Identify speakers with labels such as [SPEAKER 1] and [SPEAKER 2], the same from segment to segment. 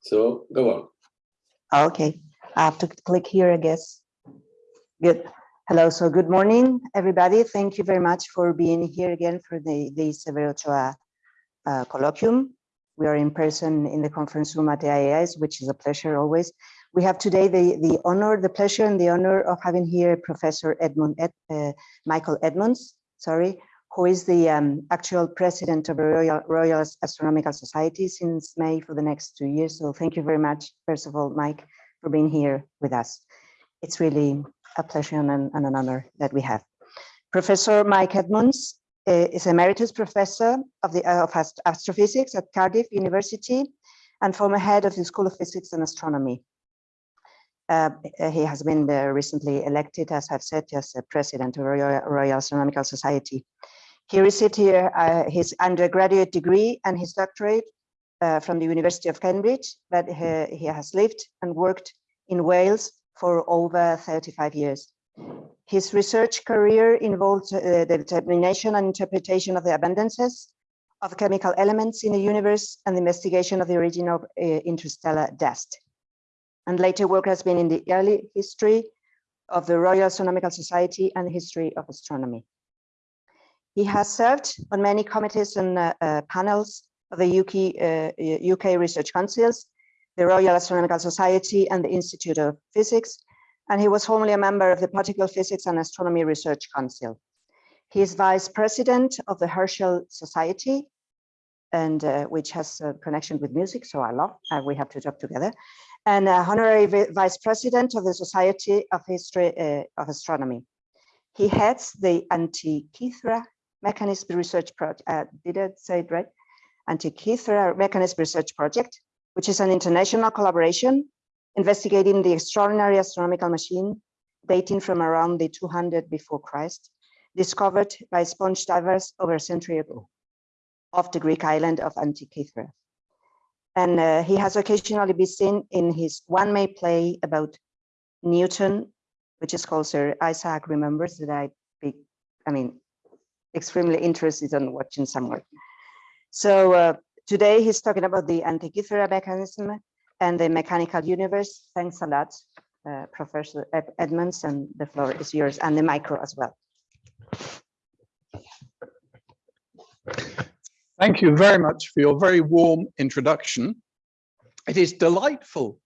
[SPEAKER 1] So go on.
[SPEAKER 2] Okay, I have to click here, I guess. Good. Hello, so good morning, everybody. Thank you very much for being here again for the, the Severo Ochoa uh, colloquium. We are in person in the conference room at the IAS, which is a pleasure always. We have today the, the honor, the pleasure and the honor of having here Professor Edmund, Ed, uh, Michael Edmonds, sorry, who is the um, actual president of the Royal, Royal Astronomical Society since May for the next two years. So thank you very much, first of all, Mike, for being here with us. It's really a pleasure and an, and an honor that we have. Professor Mike Edmonds uh, is emeritus professor of the uh, of astrophysics at Cardiff University and former head of the School of Physics and Astronomy. Uh, he has been recently elected, as I've said, as president of Royal, Royal Astronomical Society. He received here uh, his undergraduate degree and his doctorate uh, from the University of Cambridge, but he, he, has lived and worked in Wales for over 35 years. His research career involved uh, the determination and interpretation of the abundances of chemical elements in the universe and the investigation of the origin of uh, interstellar dust. And later work has been in the early history of the Royal Astronomical Society and the history of astronomy. He has served on many committees and uh, uh, panels of the UK, UK uh, Research Councils, the Royal Astronomical Society and the Institute of Physics, and he was formerly a member of the Particle Physics and Astronomy Research Council. He is vice president of the Herschel Society, and uh, which has a connection with music, so I love, uh, we have to talk together, and uh, honorary vice president of the Society of History of Astronomy. He heads the Antikythera Mechanism Research Project. Uh, did I say it right? Antikythera Mechanism Research Project, which is an international collaboration investigating the extraordinary astronomical machine dating from around the 200 before Christ, discovered by sponge divers over a century ago off the Greek island of Antikythera. And uh, he has occasionally been seen in his one May play about Newton, which is called Sir Isaac Remembers that I, I mean, extremely interested in watching some work. So uh, today he's talking about the Antikythera mechanism and the mechanical universe. Thanks a lot, uh, Professor Ed Edmonds, and the floor is yours, and the micro as well.
[SPEAKER 3] Thank you very much for your very warm introduction. It is delightful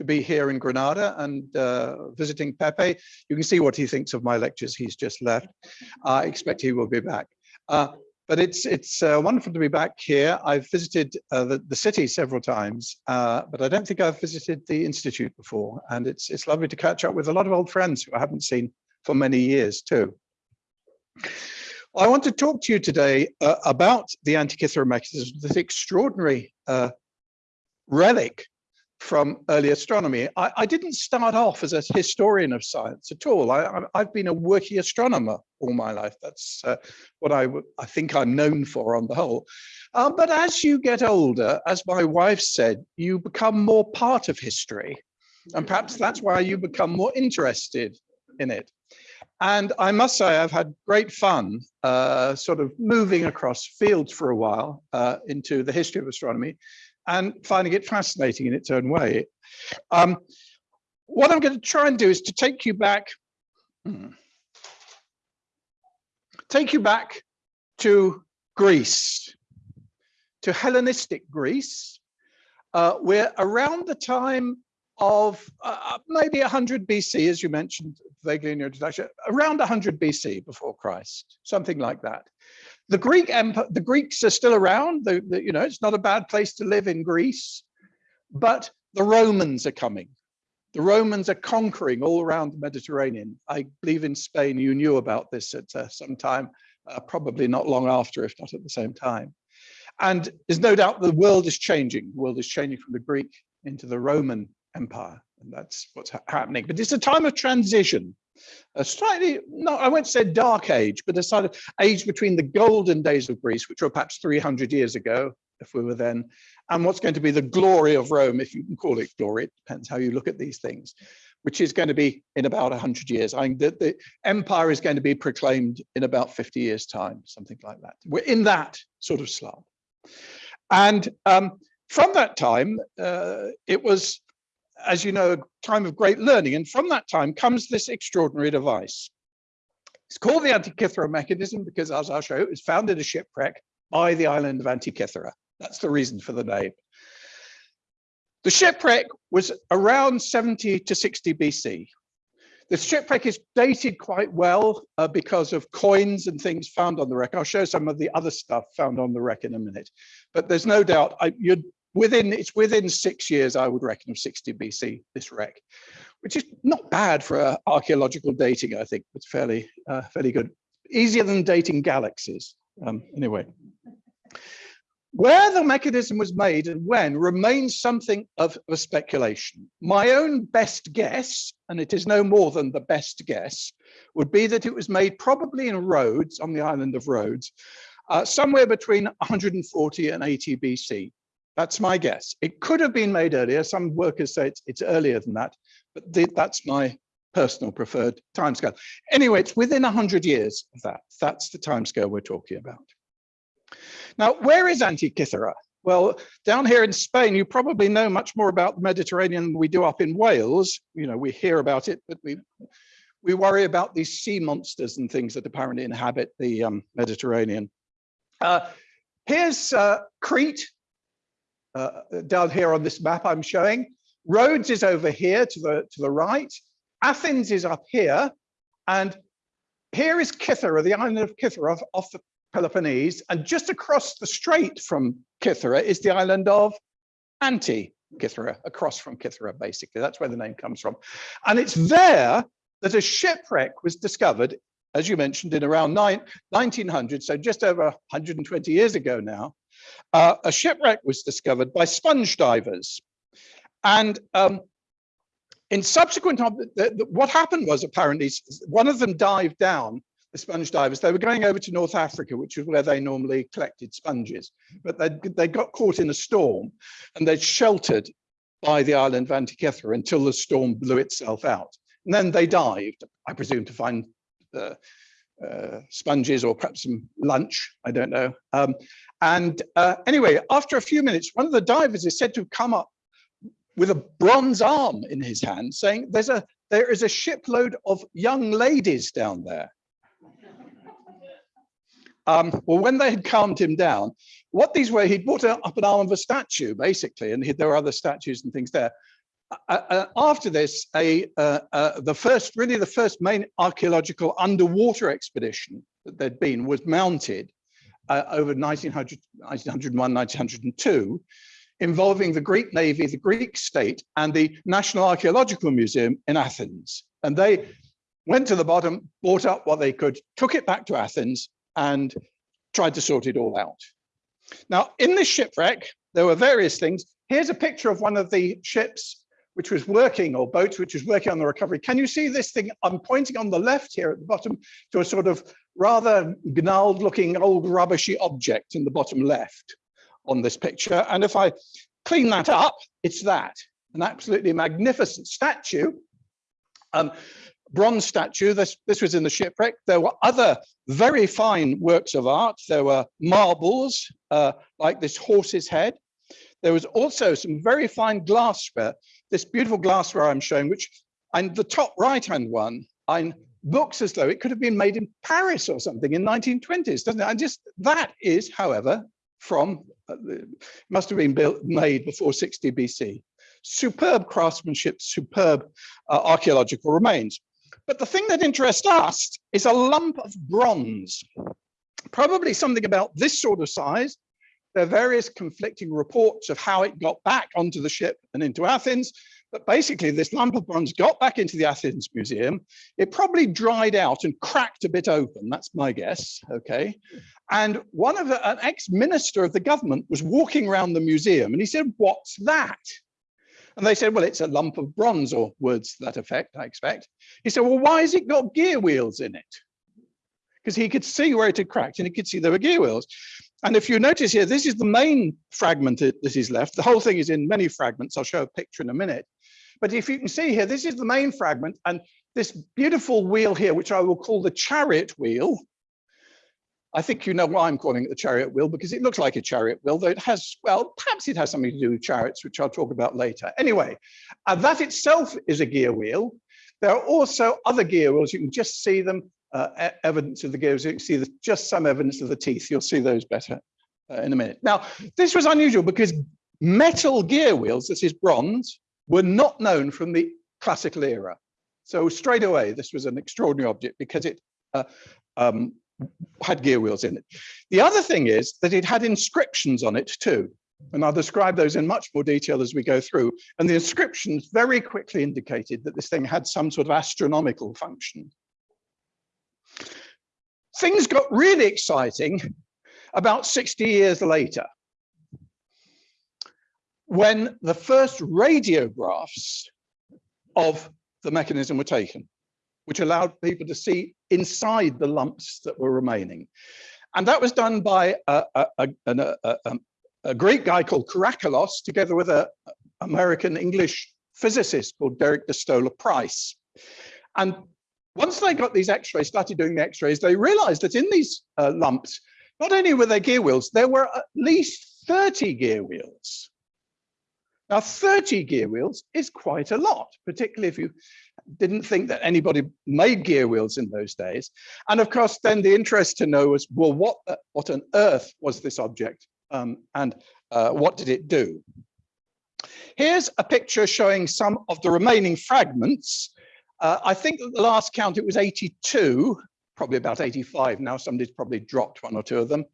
[SPEAKER 3] to be here in Granada and uh, visiting Pepe. You can see what he thinks of my lectures. He's just left. I expect he will be back. Uh, but it's it's uh, wonderful to be back here. I've visited uh, the, the city several times, but I don't think I've visited the Institute before. And it's, it's lovely to catch up with a lot of old friends who I haven't seen for many years too. I want to talk to you today uh, about the Antikythera mechanism, this extraordinary uh, relic from early astronomy. I, I, didn't start off as a historian of science at all. I, have been a working astronomer all my life. That's uh, what I, I think I'm known for on the whole. Uh, but as you get older, as my wife said, you become more part of history. And perhaps that's why you become more interested in it. And I must say, I've had great fun uh, sort of moving across fields for a while uh, into the history of astronomy and finding it fascinating in its own way. Um, what I'm going to try and do is to take you back, hmm, take you back to Greece, to Hellenistic Greece, uh, where around the time of uh, maybe 100 BC, as you mentioned vaguely in your introduction, around 100 BC before Christ, something like that the Greek Empire, the Greeks are still around. The, the, you know, it's not a bad place to live in Greece, but the Romans are coming. The Romans are conquering all around the Mediterranean. I believe in Spain, you knew about this at uh, some time, uh, probably not long after, if not at the same time. And there's no doubt the world is changing. The world is changing from the Greek into the Roman Empire. And that's what's ha happening. But it's a time of transition a slightly, no, I won't say dark age, but a sort of age between the golden days of Greece, which were perhaps 300 years ago, if we were then, and what's going to be the glory of Rome, if you can call it glory, it depends how you look at these things, which is going to be in about 100 years. I think the, the empire is going to be proclaimed in about 50 years time, something like that. We're in that sort of slump. And um, from that time, uh, it was, as you know, a time of great learning. And from that time comes this extraordinary device. It's called the Antikythera mechanism because, as I'll show it was found in a shipwreck by the island of Antikythera. That's the reason for the name. The shipwreck was around 70 to 60 BC. The shipwreck is dated quite well uh, because of coins and things found on the wreck. I'll show some of the other stuff found on the wreck in a minute. But there's no doubt I, you're within it's within six years, I would reckon, of 60 BC, this wreck, which is not bad for uh, archaeological dating, I think. It's fairly, uh, fairly good. Easier than dating galaxies, um, anyway. Where the mechanism was made and when remains something of a speculation. My own best guess, and it is no more than the best guess, would be that it was made probably in Rhodes, on the island of Rhodes, uh, somewhere between 140 and 80 BC. That's my guess. It could have been made earlier. Some workers say it's, it's earlier than that, but the, that's my personal preferred timescale. Anyway, it's within 100 years of that. That's the timescale we're talking about. Now, where is Antikythera? Well, down here in Spain, you probably know much more about the Mediterranean than we do up in Wales. You know, we hear about it, but we we worry about these sea monsters and things that apparently inhabit the um, Mediterranean. Uh, here's uh, Crete, uh, down here on this map I'm showing. Rhodes is over here to the, to the right. Athens is up here. And here is Kythera, the island of Kythera off, off the Peloponnese, and just across the strait from Kythera is the island of Anti-Kythera, across from Kythera, basically. That's where the name comes from. And it's there that a shipwreck was discovered, as you mentioned, in around nine, 1900, so just over 120 years ago now. Uh, a shipwreck was discovered by sponge divers. And um, in subsequent, what happened was apparently one of them dived down the sponge divers, they were going over to North Africa, which is where they normally collected sponges, but they, they got caught in a storm and they sheltered by the island of Antikythera until the storm blew itself out. And then they dived, I presume, to find uh, sponges or perhaps some lunch, I don't know. Um, and uh, anyway, after a few minutes, one of the divers is said to come up with a bronze arm in his hand saying, there's a, there is a shipload of young ladies down there. Um, well, when they had calmed him down, what these were, he'd brought up an arm of a statue, basically, and he, there were other statues and things there. Uh, uh, after this, a uh, uh, the first, really the first main archaeological underwater expedition that there'd been was mounted uh, over 1900, 1901, 1902, involving the Greek Navy, the Greek state, and the National Archaeological Museum in Athens. And they went to the bottom, brought up what they could, took it back to Athens, and tried to sort it all out. Now, in this shipwreck, there were various things. Here's a picture of one of the ships which was working, or boats which was working on the recovery. Can you see this thing? I'm pointing on the left here at the bottom to a sort of rather gnarled looking old rubbishy object in the bottom left on this picture. And if I clean that up, it's that, an absolutely magnificent statue. Um, bronze statue. This, this was in the shipwreck. There were other very fine works of art. There were marbles, uh, like this horse's head. There was also some very fine glassware. This beautiful glassware I'm showing, which and the top right-hand one, I looks as though it could have been made in Paris or something in 1920s, doesn't it? And just that is, however, from uh, must have been built made before 60 BC. Superb craftsmanship, superb uh, archaeological remains. But the thing that interests us is a lump of bronze, probably something about this sort of size. There are various conflicting reports of how it got back onto the ship and into Athens. But basically, this lump of bronze got back into the Athens Museum. It probably dried out and cracked a bit open. That's my guess. Okay. And one of the, an ex-minister of the government was walking around the museum and he said, what's that? And they said, well, it's a lump of bronze or words to that effect, I expect. He said, well, why has it got gear wheels in it? Because he could see where it had cracked and he could see there were gear wheels. And if you notice here, this is the main fragment that is left. The whole thing is in many fragments. I'll show a picture in a minute. But if you can see here, this is the main fragment and this beautiful wheel here, which I will call the chariot wheel, I think you know why I'm calling it the chariot wheel because it looks like a chariot wheel, though it has, well, perhaps it has something to do with chariots, which I'll talk about later. Anyway, uh, that itself is a gear wheel. There are also other gear wheels. You can just see them, uh, evidence of the gears. You can see the, just some evidence of the teeth. You'll see those better uh, in a minute. Now, this was unusual because metal gear wheels, this is bronze, were not known from the classical era. So straight away, this was an extraordinary object because it uh, um, had gear wheels in it. The other thing is that it had inscriptions on it too. And I'll describe those in much more detail as we go through. And the inscriptions very quickly indicated that this thing had some sort of astronomical function. Things got really exciting about 60 years later when the first radiographs of the mechanism were taken which allowed people to see inside the lumps that were remaining. And that was done by a, a, a, um, a Greek guy called Karakalos, together with an American English physicist called Derek de Solla Price. And once they got these x-rays, started doing the x-rays, they realized that in these uh, lumps, not only were there gear wheels, there were at least 30 gear wheels. Now, 30 gear wheels is quite a lot, particularly if you didn't think that anybody made gear wheels in those days. And of course, then the interest to know was, well, what, uh, what on earth was this object um, and uh, what did it do? Here's a picture showing some of the remaining fragments. Uh, I think the last count it was 82, probably about 85 now, somebody's probably dropped one or two of them.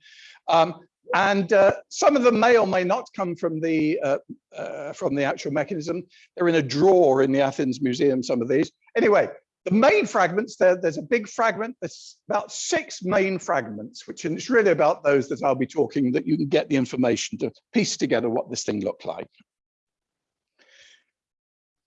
[SPEAKER 3] Um, and uh, some of them may or may not come from the uh, uh, from the actual mechanism. They're in a drawer in the Athens Museum, some of these. Anyway, the main fragments, there, there's a big fragment, there's about six main fragments, which and it's really about those that I'll be talking, that you can get the information to piece together what this thing looked like.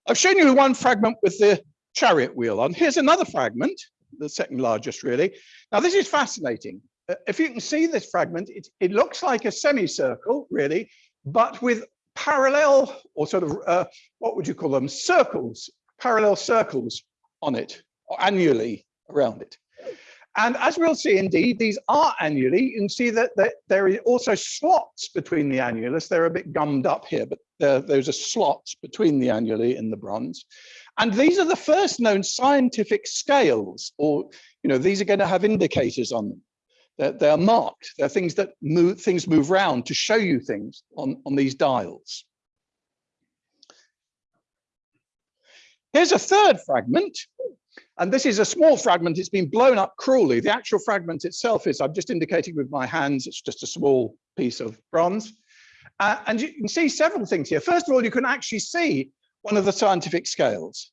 [SPEAKER 3] I've shown you one fragment with the chariot wheel on. Here's another fragment, the second largest really. Now this is fascinating. Uh, if you can see this fragment, it, it looks like a semicircle, really, but with parallel or sort of, uh, what would you call them, circles, parallel circles on it, or annuli around it. And as we'll see, indeed, these are annuli. You can see that, that there are also slots between the annulus. They're a bit gummed up here, but there, those are slots between the annuli in the bronze. And these are the first known scientific scales, or, you know, these are going to have indicators on them. They're, they're marked. They're things that move, things move around to show you things on, on these dials. Here's a third fragment. And this is a small fragment. It's been blown up cruelly. The actual fragment itself is, I'm just indicating with my hands, it's just a small piece of bronze. Uh, and you can see several things here. First of all, you can actually see one of the scientific scales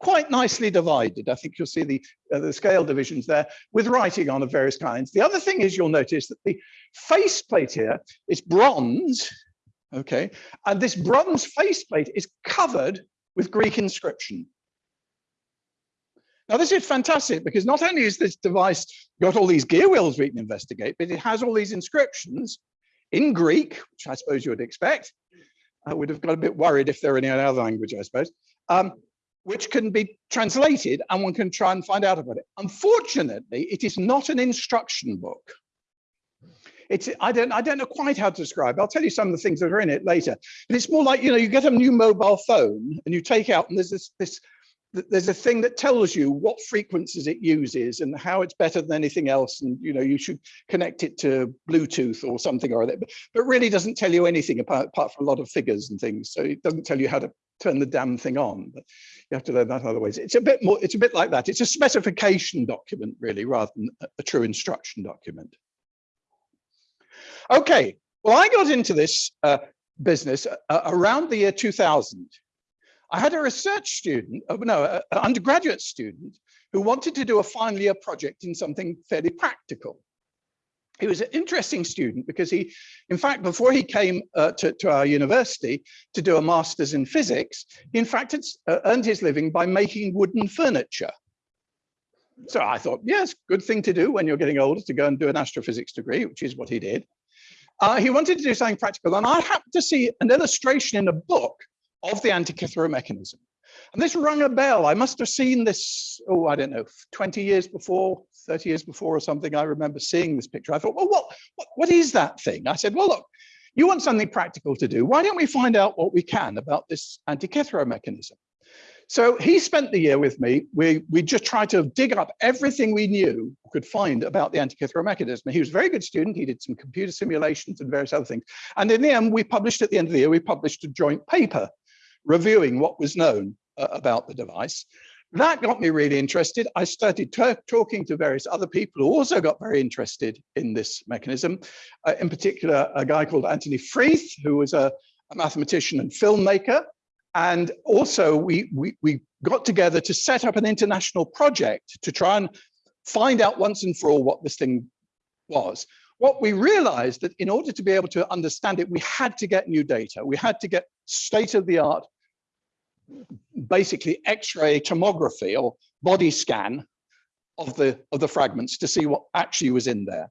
[SPEAKER 3] quite nicely divided. I think you'll see the, uh, the scale divisions there with writing on of various kinds. The other thing is you'll notice that the faceplate here is bronze, okay? And this bronze faceplate is covered with Greek inscription. Now this is fantastic because not only is this device got all these gear wheels we can investigate, but it has all these inscriptions in Greek, which I suppose you would expect. I would have got a bit worried if there were any other language, I suppose. Um, which can be translated and one can try and find out about it. Unfortunately, it is not an instruction book. It's, I don't, I don't know quite how to describe. I'll tell you some of the things that are in it later. But it's more like, you know, you get a new mobile phone and you take out and there's this, this there's a thing that tells you what frequencies it uses and how it's better than anything else and you know you should connect it to bluetooth or something or other but, but really doesn't tell you anything apart, apart from a lot of figures and things so it doesn't tell you how to turn the damn thing on but you have to learn that other ways. It's a bit more it's a bit like that. It's a specification document really rather than a true instruction document. Okay well i got into this uh, business uh, around the year 2000 I had a research student, uh, no, an undergraduate student who wanted to do a final year project in something fairly practical. He was an interesting student because he, in fact, before he came uh, to, to, our university to do a master's in physics, he in fact had uh, earned his living by making wooden furniture. So I thought, yes, good thing to do when you're getting older to go and do an astrophysics degree, which is what he did. Uh, he wanted to do something practical, and I happened to see an illustration in a book of the Antikythera mechanism. And this rung a bell. I must have seen this, oh, I don't know, 20 years before, 30 years before or something, I remember seeing this picture. I thought, well, what, what, what is that thing? I said, well, look, you want something practical to do. Why don't we find out what we can about this Antikythera mechanism? So he spent the year with me. We, we just tried to dig up everything we knew could find about the Antikythera mechanism. He was a very good student. He did some computer simulations and various other things. And in the end, we published at the end of the year, we published a joint paper reviewing what was known uh, about the device. That got me really interested. I started talking to various other people who also got very interested in this mechanism. Uh, in particular, a guy called Anthony Freeth, who was a, a mathematician and filmmaker and also we, we, we got together to set up an international project to try and find out once and for all what this thing was. What we realized that in order to be able to understand it, we had to get new data. We had to get state of the art, basically X-ray tomography or body scan of the, of the fragments to see what actually was in there.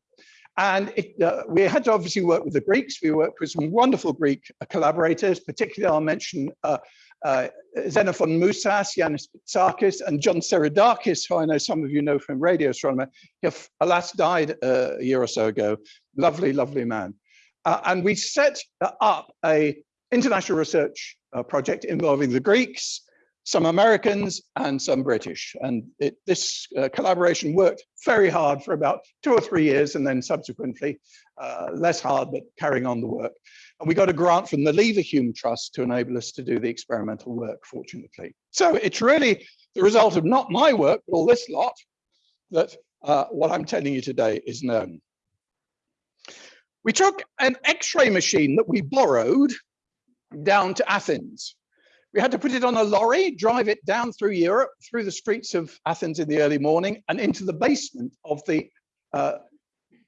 [SPEAKER 3] And it, uh, we had to obviously work with the Greeks. We worked with some wonderful Greek collaborators, particularly I'll mention uh, uh, Xenophon Moussas, Yanis Bitsakis, and John Seiradakis, who I know some of you know from radio astronomer. He alas died uh, a year or so ago. Lovely, lovely man. Uh, and we set up a international research uh, project involving the Greeks, some Americans and some British. And it, this uh, collaboration worked very hard for about two or three years and then subsequently uh, less hard, but carrying on the work. And we got a grant from the Leverhulme Trust to enable us to do the experimental work, fortunately. So it's really the result of not my work, but all this lot, that uh, what I'm telling you today is known. We took an X-ray machine that we borrowed down to Athens we had to put it on a lorry, drive it down through Europe, through the streets of Athens in the early morning and into the basement of the uh,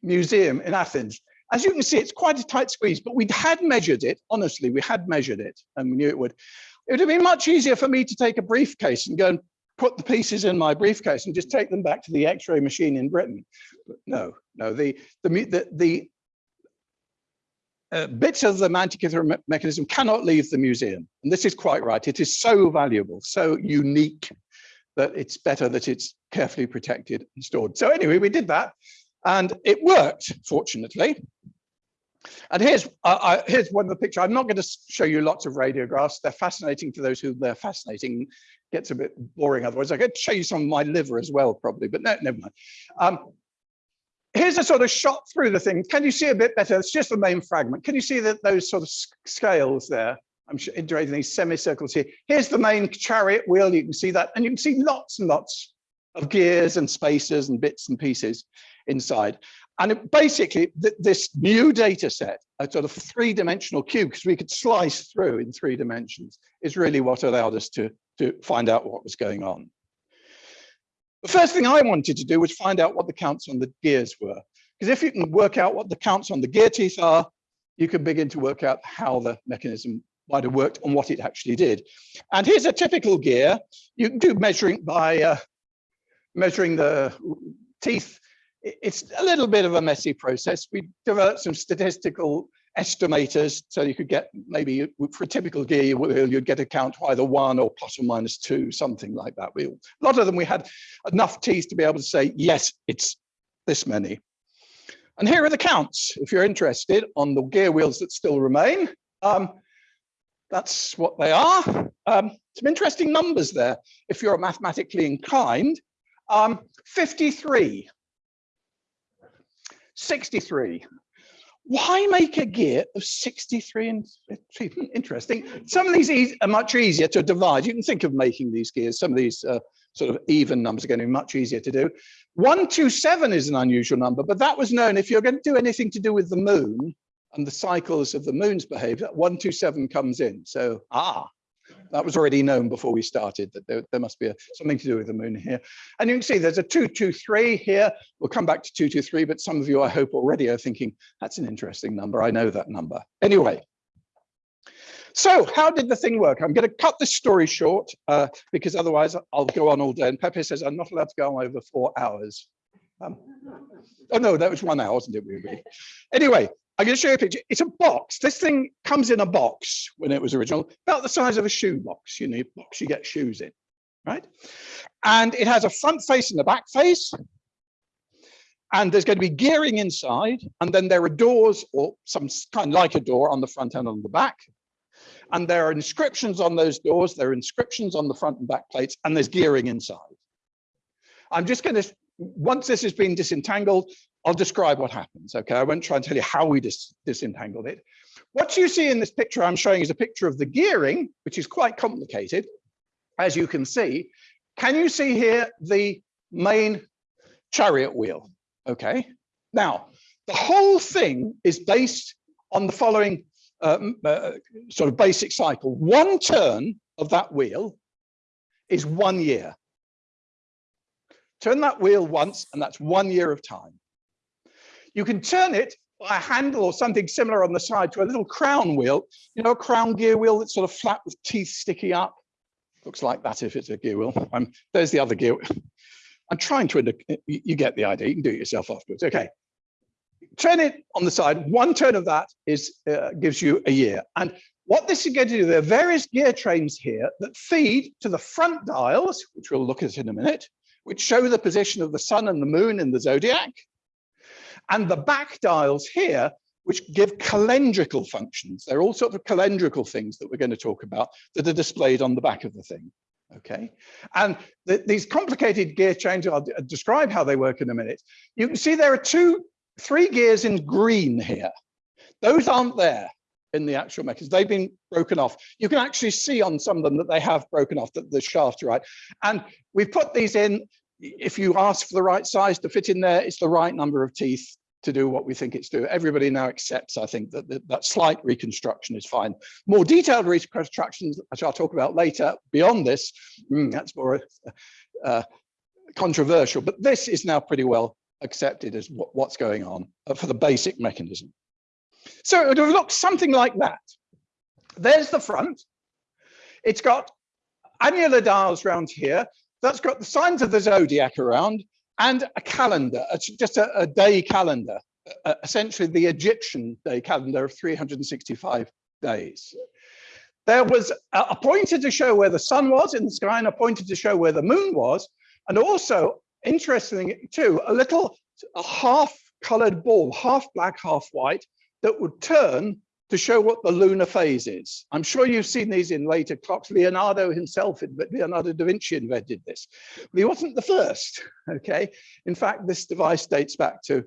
[SPEAKER 3] museum in Athens. As you can see, it's quite a tight squeeze, but we had measured it. Honestly, we had measured it and we knew it would. It would have been much easier for me to take a briefcase and go and put the pieces in my briefcase and just take them back to the x-ray machine in Britain. But no, no, the, the, the, the uh, bits of the Mantikythera me mechanism cannot leave the museum. And this is quite right. It is so valuable, so unique that it's better that it's carefully protected and stored. So anyway, we did that and it worked, fortunately. And here's uh, here's one of the pictures. I'm not going to show you lots of radiographs. They're fascinating for those who they're fascinating. Gets a bit boring otherwise. I could show you some of my liver as well, probably, but no, never mind. Um, here's a sort of shot through the thing. Can you see a bit better? It's just the main fragment. Can you see that those sort of scales there? I'm sure integrating these semicircles here. Here's the main chariot wheel. You can see that, and you can see lots and lots of gears and spacers and bits and pieces inside. And it, basically, th this new data set, a sort of three-dimensional cube, because we could slice through in three dimensions, is really what allowed us to, to find out what was going on. The first thing I wanted to do was find out what the counts on the gears were. Because if you can work out what the counts on the gear teeth are, you can begin to work out how the mechanism might have worked and what it actually did. And here's a typical gear. You can do measuring by uh, measuring the teeth. It's a little bit of a messy process. We developed some statistical estimators so you could get maybe for a typical gear wheel, you'd get a count either one or plus or minus two something like that. We a lot of them we had enough teeth to be able to say yes it's this many. And here are the counts if you're interested on the gear wheels that still remain. Um, that's what they are. Um, some interesting numbers there. If you're mathematically inclined um, 53 63 why make a gear of 63 and interesting. Some of these are much easier to divide. You can think of making these gears. Some of these uh, sort of even numbers are going to be much easier to do. 127 is an unusual number but that was known. If you're going to do anything to do with the moon and the cycles of the moon's behavior 127 comes in. So ah that was already known before we started that there, there must be a, something to do with the moon here. And you can see there's a 223 here. We'll come back to 223, but some of you, I hope, already are thinking, that's an interesting number. I know that number. Anyway, so how did the thing work? I'm going to cut this story short uh, because otherwise I'll go on all day. And Pepe says I'm not allowed to go on over four hours. Um, oh no, that was one hour, wasn't it? Really? Anyway, I'm going to show you a picture. It's a box. This thing comes in a box when it was original, about the size of a shoe box. You know, box you get shoes in, right? And it has a front face and a back face. And there's going to be gearing inside, and then there are doors or some kind like a door on the front and on the back. And there are inscriptions on those doors, there are inscriptions on the front and back plates, and there's gearing inside. I'm just going to, once this has been disentangled, I'll describe what happens, okay? I won't try and tell you how we dis disentangled it. What you see in this picture I'm showing is a picture of the gearing, which is quite complicated, as you can see. Can you see here the main chariot wheel? Okay. Now, the whole thing is based on the following uh, m- uh, sort of basic cycle. One turn of that wheel is one year. Turn that wheel once, and that's one year of time. You can turn it by a handle or something similar on the side to a little crown wheel. You know, a crown gear wheel that's sort of flat with teeth sticking up. Looks like that if it's a gear wheel. Um, there's the other gear. I'm trying to, you you get the idea. You can do it yourself afterwards. Okay. Turn it on the side. One turn of that is uh, gives you a year. And what this is going to do, there are various gear trains here that feed to the front dials, which we'll look at in a minute, which show the position of the sun and the moon in the zodiac. And the back dials here, which give calendrical functions. There are all sorts of calendrical things that we're going to talk about that are displayed on the back of the thing. Okay, and th- these complicated gear changes, I'll describe how they work in a minute. You can see there are two, three gears in green here. Those aren't there in the actual mechanism. They've been broken off. You can actually see on some of them that they have broken off, that the shaft, right? And we've put these in. If you ask for the right size to fit in there, it's the right number of teeth to do what we think it's doing. Everybody now accepts, I think, that that, that slight reconstruction is fine. More detailed reconstructions, which I'll talk about later, beyond this, mm, that's more uh, controversial, but this is now pretty well accepted as what, what's going on uh, for the basic mechanism. So it would have looked something like that. There's the front. It's got annular dials around here. That's got the signs of the zodiac around and a calendar, just a, a day calendar, uh, essentially the Egyptian day calendar of 365 days. There was a, pointer to show where the sun was in the sky and a pointer to show where the moon was. And also, interestingly too, a little a half colored ball, half black, half white, that would turn to show what the lunar phase is. I'm sure you've seen these in later clocks. Leonardo himself, Leonardo da Vinci invented this. But he wasn't the first, okay? In fact, this device dates back to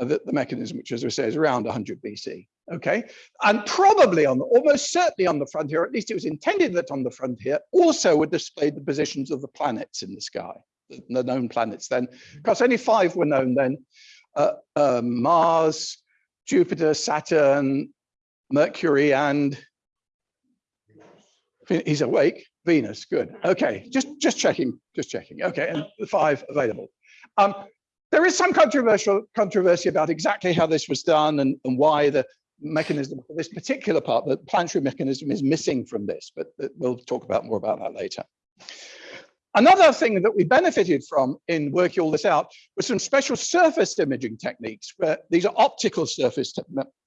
[SPEAKER 3] uh, the, the mechanism, which as I say is around 100 BC, okay? And probably on, the, almost certainly on the front here, at least it was intended that on the front here, also would display the positions of the planets in the sky, the, the known planets then, because only five were known then, uh, uh, Mars, Jupiter, Saturn, Mercury, and he's awake. Venus, good. Okay, just just checking, just checking. Okay, and the five available. Um, there is some controversial controversy about exactly how this was done and, and why the mechanism for this particular part, the planetary mechanism, is missing from this. But we'll talk about more about that later. Another thing that we benefited from in working all this out was some special surface imaging techniques. Where these are optical surface te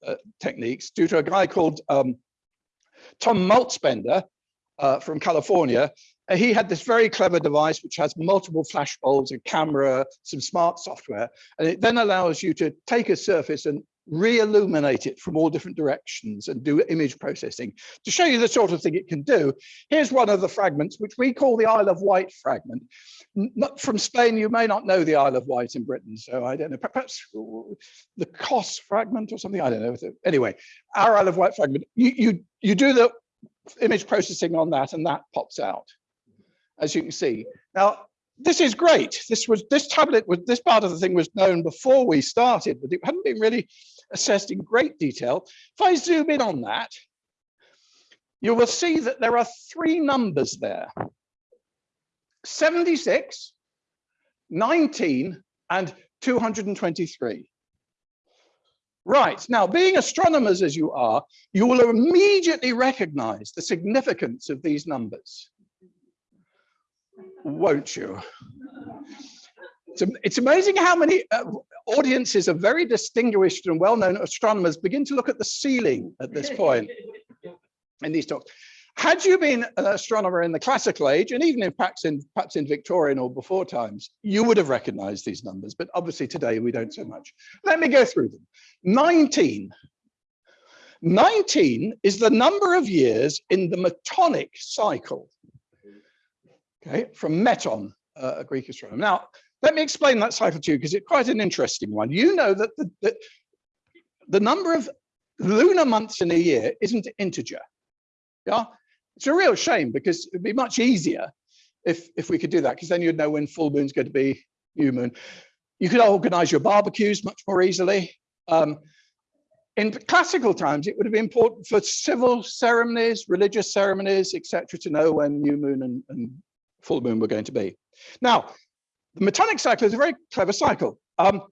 [SPEAKER 3] uh, techniques due to a guy called um, Tom Malzbender uh, from California. Uh, he had this very clever device which has multiple flash bulbs, a camera, some smart software, and it then allows you to take a surface and re-illuminate it from all different directions and do image processing to show you the sort of thing it can do. Here's one of the fragments, which we call the Isle of Wight fragment. Not from Spain, you may not know the Isle of Wight in Britain, so I don't know, perhaps uh, the Kos fragment or something, I don't know. Anyway, our Isle of Wight fragment, you, you, you do the image processing on that and that pops out, as you can see. Now, this is great. This was this tablet was this part of the thing was known before we started, but it hadn't been really assessed in great detail. If I zoom in on that, you will see that there are three numbers there. 76, 19, and 223. Right, now being astronomers as you are, you will immediately recognize the significance of these numbers won't you? It's, amazing how many uh, audiences of very distinguished and well-known astronomers begin to look at the ceiling at this point in these talks. Had you been an astronomer in the classical age, and even in perhaps in, perhaps in Victorian or before times, you would have recognized these numbers, but obviously today we don't so much. Let me go through them. 19. 19 is the number of years in the metonic cycle, okay, from meton, uh, a Greek astronomer. Now, let me explain that cycle to you because it's quite an interesting one. You know that the, the, the number of lunar months in a year isn't integer. Yeah, it's a real shame because it'd be much easier if if we could do that because then you'd know when full moon's going to be new moon. You could organize your barbecues much more easily. Um, in classical times, it would have been important for civil ceremonies, religious ceremonies, etc., to know when new moon and, and, full moon were going to be. Now, the Metonic cycle is a very clever cycle. Um,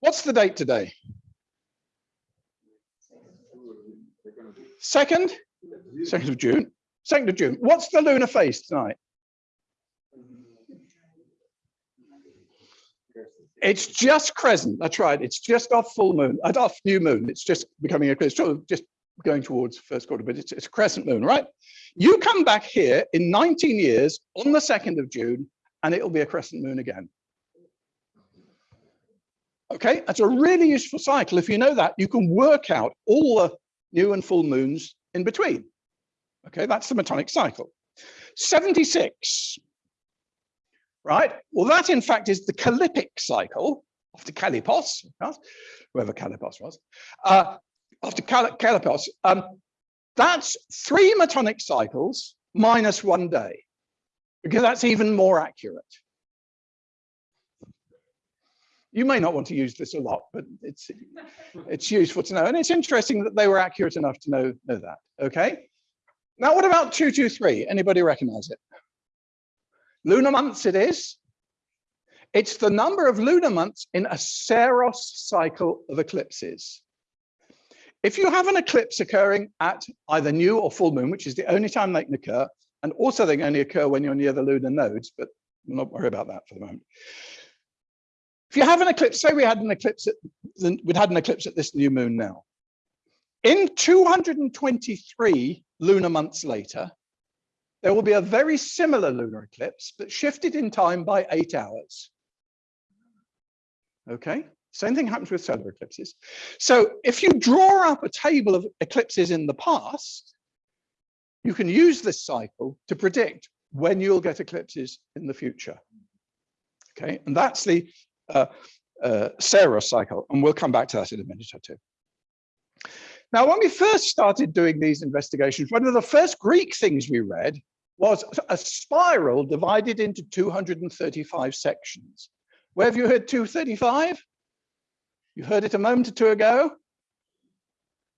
[SPEAKER 3] what's the date today? Second, second of June. Second of June. What's the lunar phase tonight? It's just crescent. That's right. It's just off full moon, uh, off new moon. It's just becoming a of just going towards first quarter, but it's, it's a crescent moon, right? You come back here in 19 years on the 2nd of June, and it'll be a crescent moon again. Okay, that's a really useful cycle. If you know that, you can work out all the new and full moons in between. Okay, that's the metonic cycle. 76, right? Well, that in fact is the Callippic cycle after Callippus, whoever Callippus was, uh, after Cal Callippus. Um, that's three metonic cycles minus one day, because that's even more accurate. You may not want to use this a lot, but it's it's useful to know. And it's interesting that they were accurate enough to know, know that. Okay. Now, what about 223? Anybody recognize it? Lunar months it is. It's the number of lunar months in a Saros cycle of eclipses. If you have an eclipse occurring at either new or full moon, which is the only time they can occur, and also they only occur when you're near the lunar nodes, but we'll not worry about that for the moment. If you have an eclipse, say we had an eclipse, at, we'd had an eclipse at this new moon now. In 223 lunar months later, there will be a very similar lunar eclipse, but shifted in time by eight hours. Okay, same thing happens with solar eclipses. So if you draw up a table of eclipses in the past, you can use this cycle to predict when you'll get eclipses in the future. Okay, and that's the uh, uh, Saros cycle, and we'll come back to that in a minute or two. Now, when we first started doing these investigations, one of the first Greek things we read was a spiral divided into 235 sections. Where have you heard 235? You heard it a moment or two ago.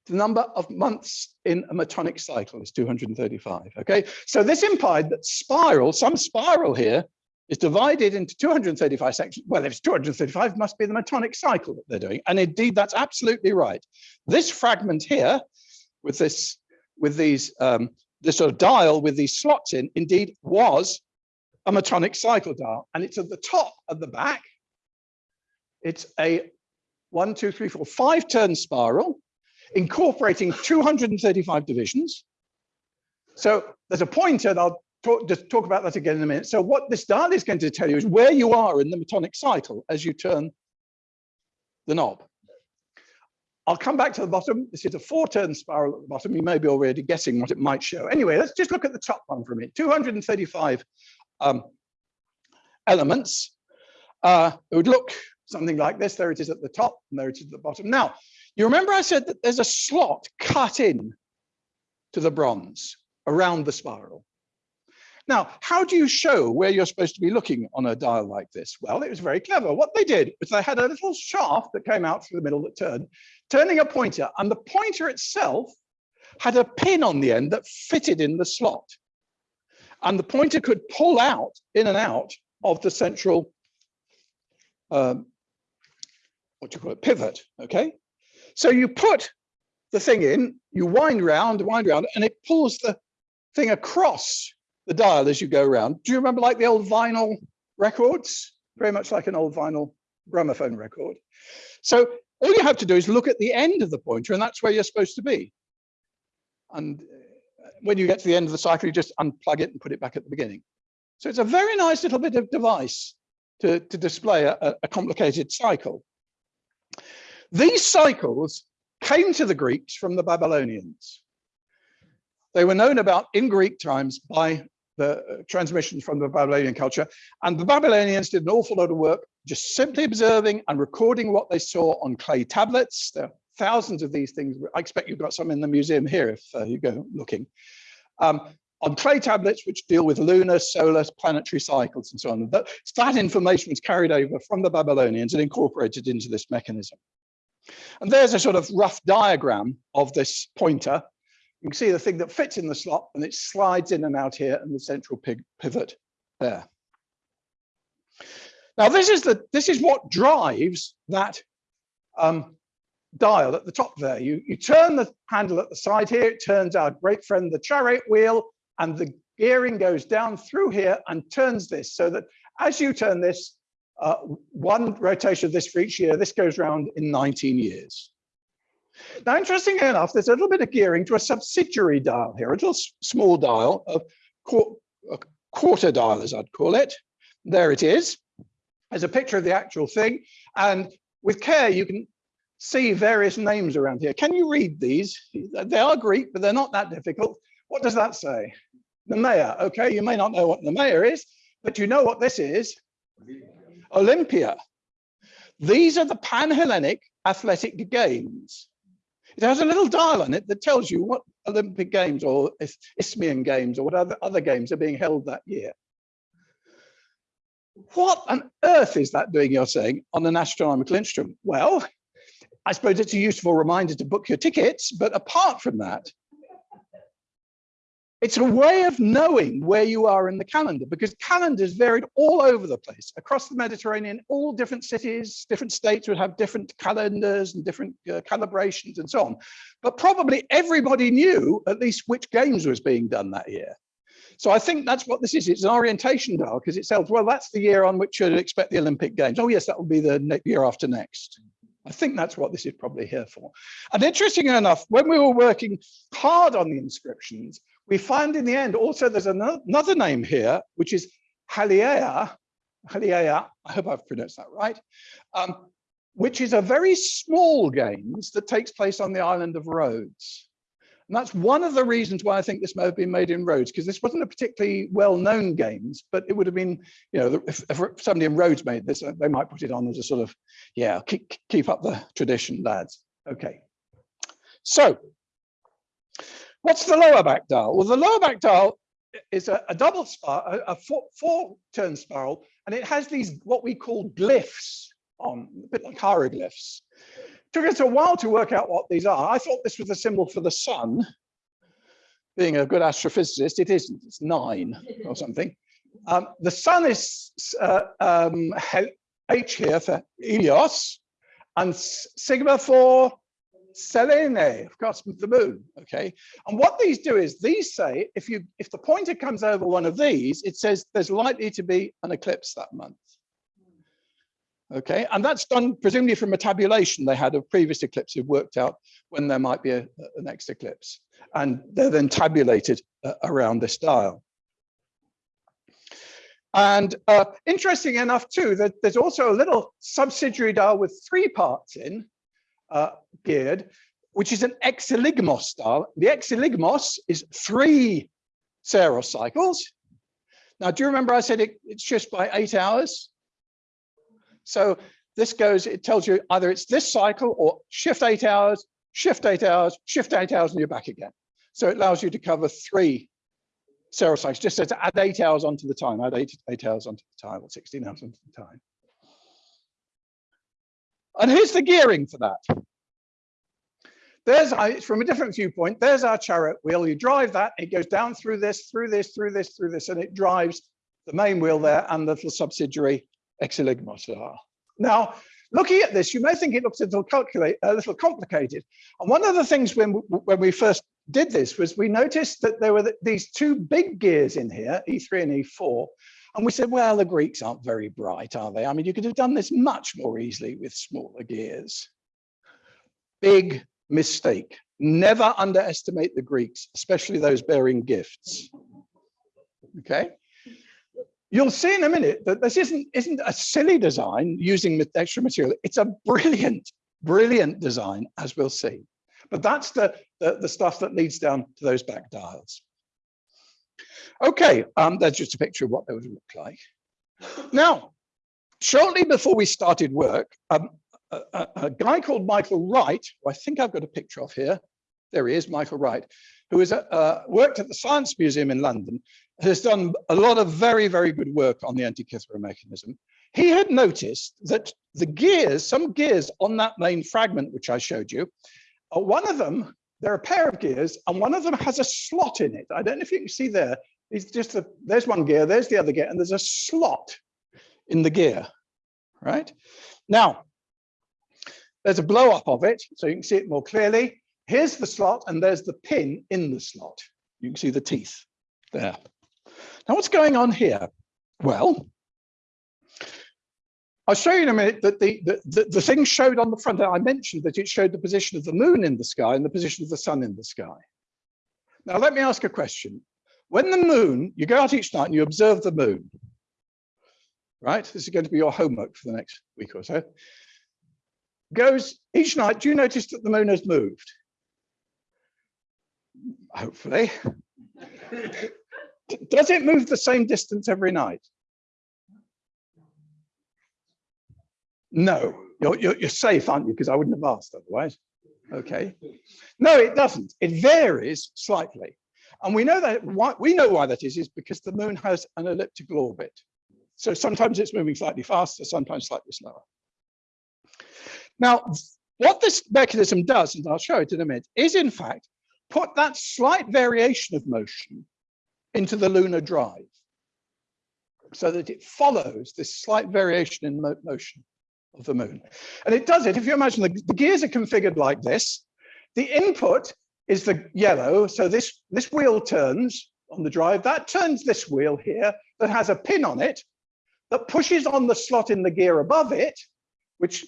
[SPEAKER 3] The number of months in a metonic cycle is 235, okay? So this implied that spiral, some spiral here, is divided into 235 sections. Well, if it's 235, it must be the metonic cycle that they're doing. And indeed, that's absolutely right. This fragment here, with this, with these, um, this sort of dial with these slots in, indeed was a metonic cycle dial. And it's at the top of the back. It's a one, two, three, four, five turn spiral incorporating 235 divisions. So there's a pointer, and I'll talk, just talk about that again in a minute. So what this dial is going to tell you is where you are in the metonic cycle as you turn the knob. I'll come back to the bottom. This is a four turn spiral at the bottom. You may be already guessing what it might show. Anyway, let's just look at the top one for a minute. 235 um, elements. Uh, it would look something like this. There it is at the top and there it is at the bottom. Now, you remember I said that there's a slot cut in to the bronze around the spiral. Now, how do you show where you're supposed to be looking on a dial like this? Well, it was very clever. What they did was they had a little shaft that came out through the middle that turned, turning a pointer, and the pointer itself had a pin on the end that fitted in the slot. And the pointer could pull out, in and out, of the central, um, what do you call it, pivot, okay? So you put the thing in, you wind round, wind round, and it pulls the thing across the dial as you go around. Do you remember like the old vinyl records? Very much like an old vinyl gramophone record. So all you have to do is look at the end of the pointer and that's where you're supposed to be. And uh, when you get to the end of the cycle, you just unplug it and put it back at the beginning. So it's a very nice little bit of device to, to display a, a complicated cycle. These cycles came to the Greeks from the Babylonians. They were known about in Greek times by the transmissions from the Babylonian culture. And the Babylonians did an awful lot of work just simply observing and recording what they saw on clay tablets. There are thousands of these things. I expect you've got some in the museum here if uh, you go looking. Um, on clay tablets which deal with lunar, solar, planetary cycles and so on. That, that information was carried over from the Babylonians and incorporated into this mechanism. And there's a sort of rough diagram of this pointer. You can see the thing that fits in the slot and it slides in and out here and the central pivot there. Now this is the this is what drives that um, dial at the top there. You, you turn the handle at the side here, it turns our great friend the chariot wheel, and the gearing goes down through here and turns this so that as you turn this, uh, one rotation of this for each year, this goes round in 19 years. Now, interestingly enough, there's a little bit of gearing to a subsidiary dial here, a little small dial, a, qu quarter dial, as I'd call it. There it is. There's a picture of the actual thing. And with care, you can see various names around here. Can you read these? They are Greek, but they're not that difficult. What does that say? Nemea. Okay, you may not know what Nemea is, but you know what this is. Olympia. These are the Pan-Hellenic Athletic Games. It has a little dial on it that tells you what Olympic Games or Isthmian Games or what other, other games are being held that year. What on earth is that doing, you're saying, on an astronomical instrument? Well, I suppose it's a useful reminder to book your tickets, but apart from that, it's a way of knowing where you are in the calendar because calendars varied all over the place across the Mediterranean. All different cities, different states would have different calendars and different uh, calibrations and so on. But probably everybody knew at least which games was being done that year. So I think that's what this is. It's an orientation dial because it says, well, that's the year on which you'd expect the Olympic Games. Oh, yes, that will be the year after next. I think that's what this is probably here for. And interestingly enough, when we were working hard on the inscriptions, we find in the end also there's another name here, which is Haliea, Haliea, I hope I've pronounced that right, um, which is a very small games that takes place on the island of Rhodes. And that's one of the reasons why I think this may have been made in Rhodes, because this wasn't a particularly well-known games, but it would have been, you know, if, if, somebody in Rhodes made this, they might put it on as a sort of, yeah, keep, keep up the tradition, lads. Okay. So What's the lower back dial? Well, the lower back dial is a, a double spiral, a, a four, four turn spiral, and it has these what we call glyphs on, a bit like hieroglyphs. Took us a while to work out what these are. I thought this was a symbol for the sun. Being a good astrophysicist, it isn't, it's nine or something. Um, the sun is uh, um, H here for Helios, and Sigma for Selene, of course, the moon, okay? And what these do is these say, if you if the pointer comes over one of these, it says there's likely to be an eclipse that month. Okay, and that's done presumably from a tabulation they had of previous eclipses worked out when there might be a, a next eclipse. And they're then tabulated uh, around this dial. And uh, interesting enough too, that there's also a little subsidiary dial with three parts in, uh, geared, which is an exeligmos style. The exeligmos is three Saros cycles. Now, do you remember I said it, it's just by eight hours? So this goes, it tells you either it's this cycle or shift eight hours, shift eight hours, shift eight hours, and you're back again. So it allows you to cover three Saros cycles, just says add eight hours onto the time, add eight, eight hours onto the time, or 16 hours onto the time. And here's the gearing for that. There's from a different viewpoint, there's our chariot wheel. You drive that, it goes down through this, through this, through this, through this, and it drives the main wheel there and the subsidiary exeligmos. Now, looking at this, you may think it looks a little, a little complicated. And one of the things when, when we first did this was we noticed that there were these two big gears in here, E3 and E4, and we said, well, the Greeks aren't very bright, are they? I mean, you could have done this much more easily with smaller gears. Big mistake. Never underestimate the Greeks, especially those bearing gifts. Okay. You'll see in a minute that this isn't, isn't a silly design using extra material. It's a brilliant, brilliant design, as we'll see. But that's the, the, the stuff that leads down to those back dials. Okay, um, that's just a picture of what they would look like. Now, shortly before we started work, um, a, a, guy called Michael Wright, who I think I've got a picture of here, there he is, Michael Wright, who is uh, worked at the Science Museum in London, has done a lot of very, very good work on the Antikythera mechanism. He had noticed that the gears, some gears on that main fragment, which I showed you, uh, one of them, there are a pair of gears, and one of them has a slot in it. I don't know if you can see there. It's just a, there's one gear, there's the other gear, and there's a slot in the gear, right? Now, there's a blow up of it, so you can see it more clearly. Here's the slot, and there's the pin in the slot. You can see the teeth there. Now, what's going on here? Well, I'll show you in a minute that the, the, the, the thing showed on the front. I mentioned that it showed the position of the moon in the sky and the position of the sun in the sky. Now, let me ask a question. When the moon, you go out each night and you observe the moon, right? This is going to be your homework for the next week or so. Goes each night, do you notice that the moon has moved? Hopefully. Does it move the same distance every night? No, you're, you're, you're safe, aren't you? Because I wouldn't have asked otherwise. Okay. No, it doesn't. It varies slightly. And we know that why, we know why that is, is because the moon has an elliptical orbit. So sometimes it's moving slightly faster, sometimes slightly slower. Now, what this mechanism does, and I'll show it in a minute, is in fact put that slight variation of motion into the lunar drive so that it follows this slight variation in motion of the moon. And it does it, if you imagine the, the gears are configured like this, the input is the yellow. So this, this wheel turns on the drive, that turns this wheel here that has a pin on it that pushes on the slot in the gear above it, which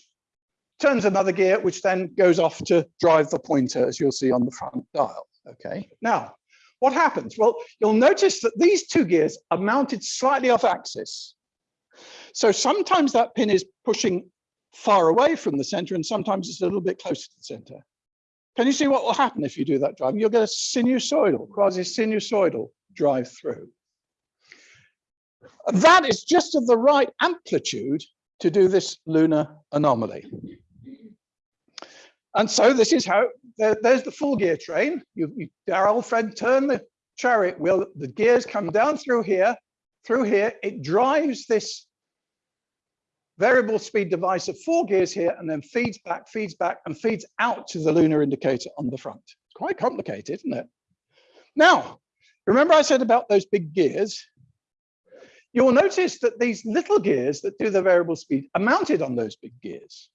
[SPEAKER 3] turns another gear, which then goes off to drive the pointer, as you'll see on the front dial. Okay, now what happens? Well, you'll notice that these two gears are mounted slightly off axis. So sometimes that pin is pushing far away from the center and sometimes it's a little bit closer to the center. Can you see what will happen if you do that driving? You'll get a sinusoidal, quasi-sinusoidal drive through. That is just of the right amplitude to do this lunar anomaly. And so this is how, there, there's the full gear train. You, you, our old friend turn the chariot wheel, the gears come down through here, through here, it drives this variable speed device of four gears here and then feeds back, feeds back and feeds out to the lunar indicator on the front. It's quite complicated, isn't it? Now, remember I said about those big gears? You'll notice that these little gears that do the variable speed are mounted on those big gears.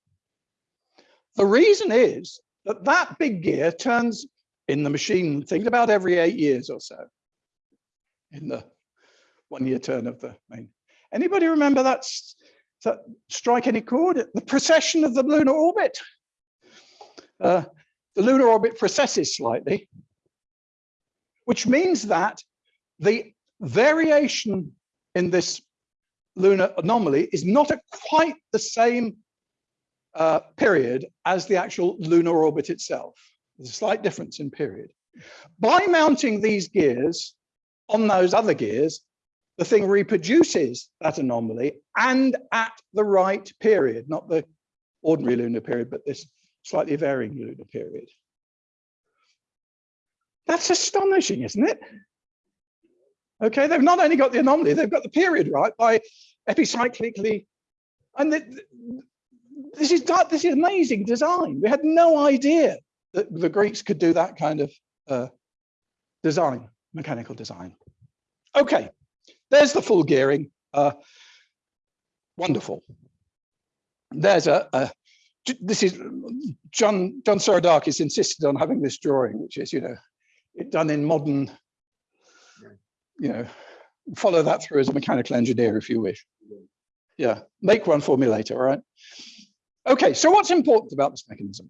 [SPEAKER 3] The reason is that that big gear turns in the machine, think about every eight years or so in the one year turn of the main. Anybody remember that that strike any chord? The precession of the lunar orbit. Uh, the lunar orbit precesses slightly, which means that the variation in this lunar anomaly is not at quite the same uh, period as the actual lunar orbit itself. There's a slight difference in period. By mounting these gears on those other gears, the thing reproduces that anomaly and at the right period, not the ordinary lunar period, but this slightly varying lunar period. That's astonishing, isn't it? Okay, they've not only got the anomaly, they've got the period right by epicyclically, and the, this is this is amazing design. We had no idea that the Greeks could do that kind of uh, design, mechanical design. Okay, there's the full gearing. Uh, wonderful. There's a, a, this is John John Seiradakis insisted on having this drawing, which is you know it done in modern, you know, follow that through as a mechanical engineer if you wish. Yeah, make one for me later, all right? Okay, so what's important about this mechanism?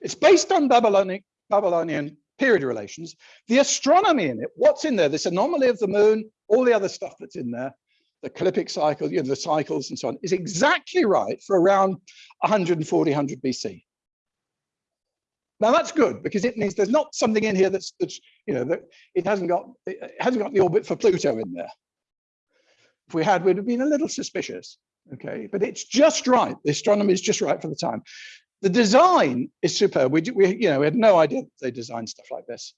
[SPEAKER 3] It's based on Babylonic Babylonian period relations. The astronomy in it, what's in there, this anomaly of the moon, all the other stuff that's in there, the ecliptic cycle, you know, the cycles and so on, is exactly right for around 140, 100 BC. Now that's good because it means there's not something in here that's, that's you know, that it hasn't got it hasn't got the orbit for Pluto in there. If we had, we'd have been a little suspicious. Okay, but it's just right. The astronomy is just right for the time. The design is superb. We, we, you know, we had no idea they designed stuff like this.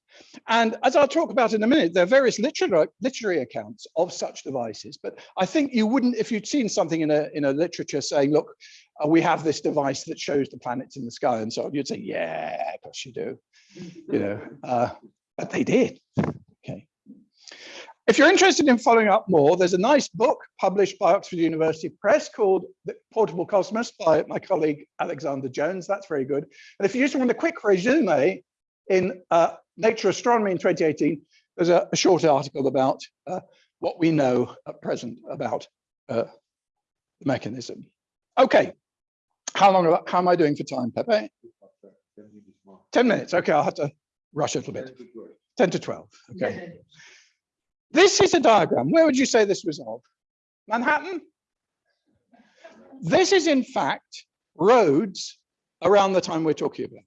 [SPEAKER 3] And as I'll talk about in a minute, there are various literary, literary accounts of such devices. But I think you wouldn't, if you'd seen something in a, in a literature saying, look, uh, we have this device that shows the planets in the sky and so on, you'd say, yeah, of course you do. You know, uh, but they did. Okay. If you're interested in following up more, there's a nice book published by Oxford University Press called The Portable Cosmos by my colleague Alexander Jones. That's very good. And if you just want a quick resume in uh, Nature Astronomy in 2018, there's a, a short article about uh, what we know at present about uh, the mechanism. Okay, how long, how am I doing for time, Pepe? 10 minutes, okay, I'll have to rush a little bit. 10 to 12, okay. This is a diagram. Where would you say this was of? Manhattan? This is in fact Rhodes around the time we're talking about.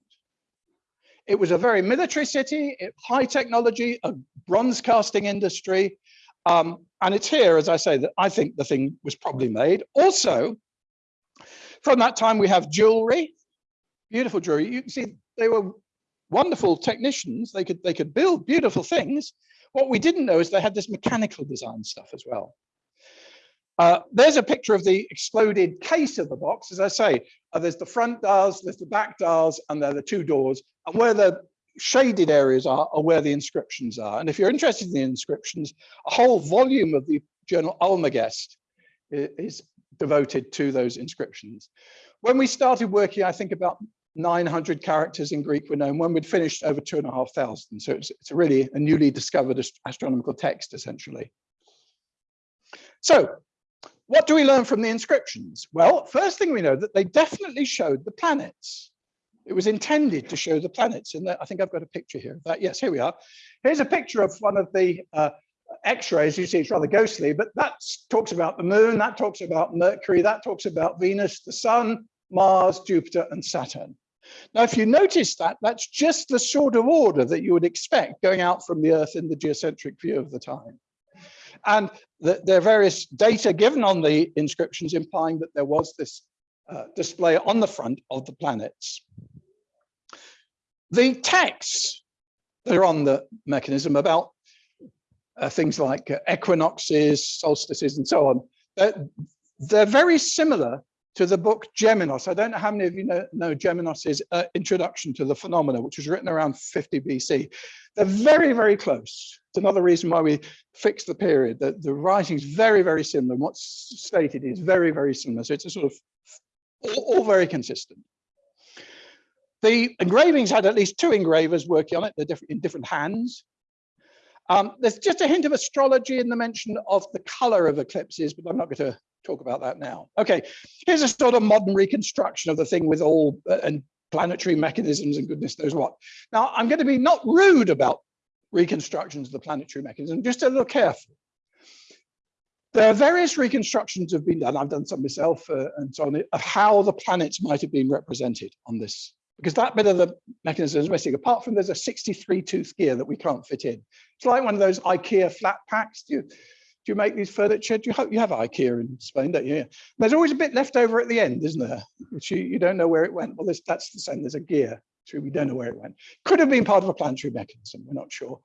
[SPEAKER 3] It was a very military city, high technology, a bronze casting industry. Um, and it's here, as I say, that I think the thing was probably made. Also, from that time, we have jewelry, beautiful jewelry. You can see they were wonderful technicians. They could, they could build beautiful things. What we didn't know is they had this mechanical design stuff as well. Uh, there's a picture of the exploded case of the box. As I say, uh, there's the front dials, there's the back dials, and there are the two doors. And where the shaded areas are, are where the inscriptions are. And if you're interested in the inscriptions, a whole volume of the journal Almagest is devoted to those inscriptions. When we started working, I think about 900 characters in Greek were known when we'd finished over two and a half thousand. So it's, it's really a newly discovered astronomical text, essentially. So what do we learn from the inscriptions? Well, first thing we know that they definitely showed the planets. It was intended to show the planets. And I think I've got a picture here that. Yes, here we are. Here's a picture of one of the uh, X-rays. You see, it's rather ghostly, but that talks about the moon, that talks about Mercury, that talks about Venus, the sun, Mars, Jupiter, and Saturn. Now, if you notice that, that's just the sort of order that you would expect going out from the Earth in the geocentric view of the time. And the, there are various data given on the inscriptions implying that there was this uh, display on the front of the planets. The texts that are on the mechanism about uh, things like equinoxes, solstices, and so on, they're, they're very similar to the book Geminos. I don't know how many of you know, know Geminos's uh, introduction to the phenomena, which was written around 50 BC. They're very, very close. It's another reason why we fixed the period. The, the writing is very, very similar. What's stated is very, very similar. So it's a sort of all, all very consistent. The engravings had at least two engravers working on it. They're different in different hands. Um, there's just a hint of astrology in the mention of the color of eclipses, but I'm not going to talk about that now. Okay, here's a sort of modern reconstruction of the thing with all uh, and planetary mechanisms and goodness knows what. Now, I'm going to be not rude about reconstructions of the planetary mechanism, just a little careful. There are various reconstructions have been done, I've done some myself uh, and so on, of how the planets might have been represented on this, because that bit of the mechanism is missing, apart from there's a 63 tooth gear that we can't fit in. It's like one of those IKEA flat packs. You, do you make these furniture? Do you hope you have IKEA in Spain, don't you? There's always a bit left over at the end, isn't there? Which you, you don't know where it went. Well, this, that's the same. There's a gear. So we don't know where it went. Could have been part of a planetary mechanism. We're not sure.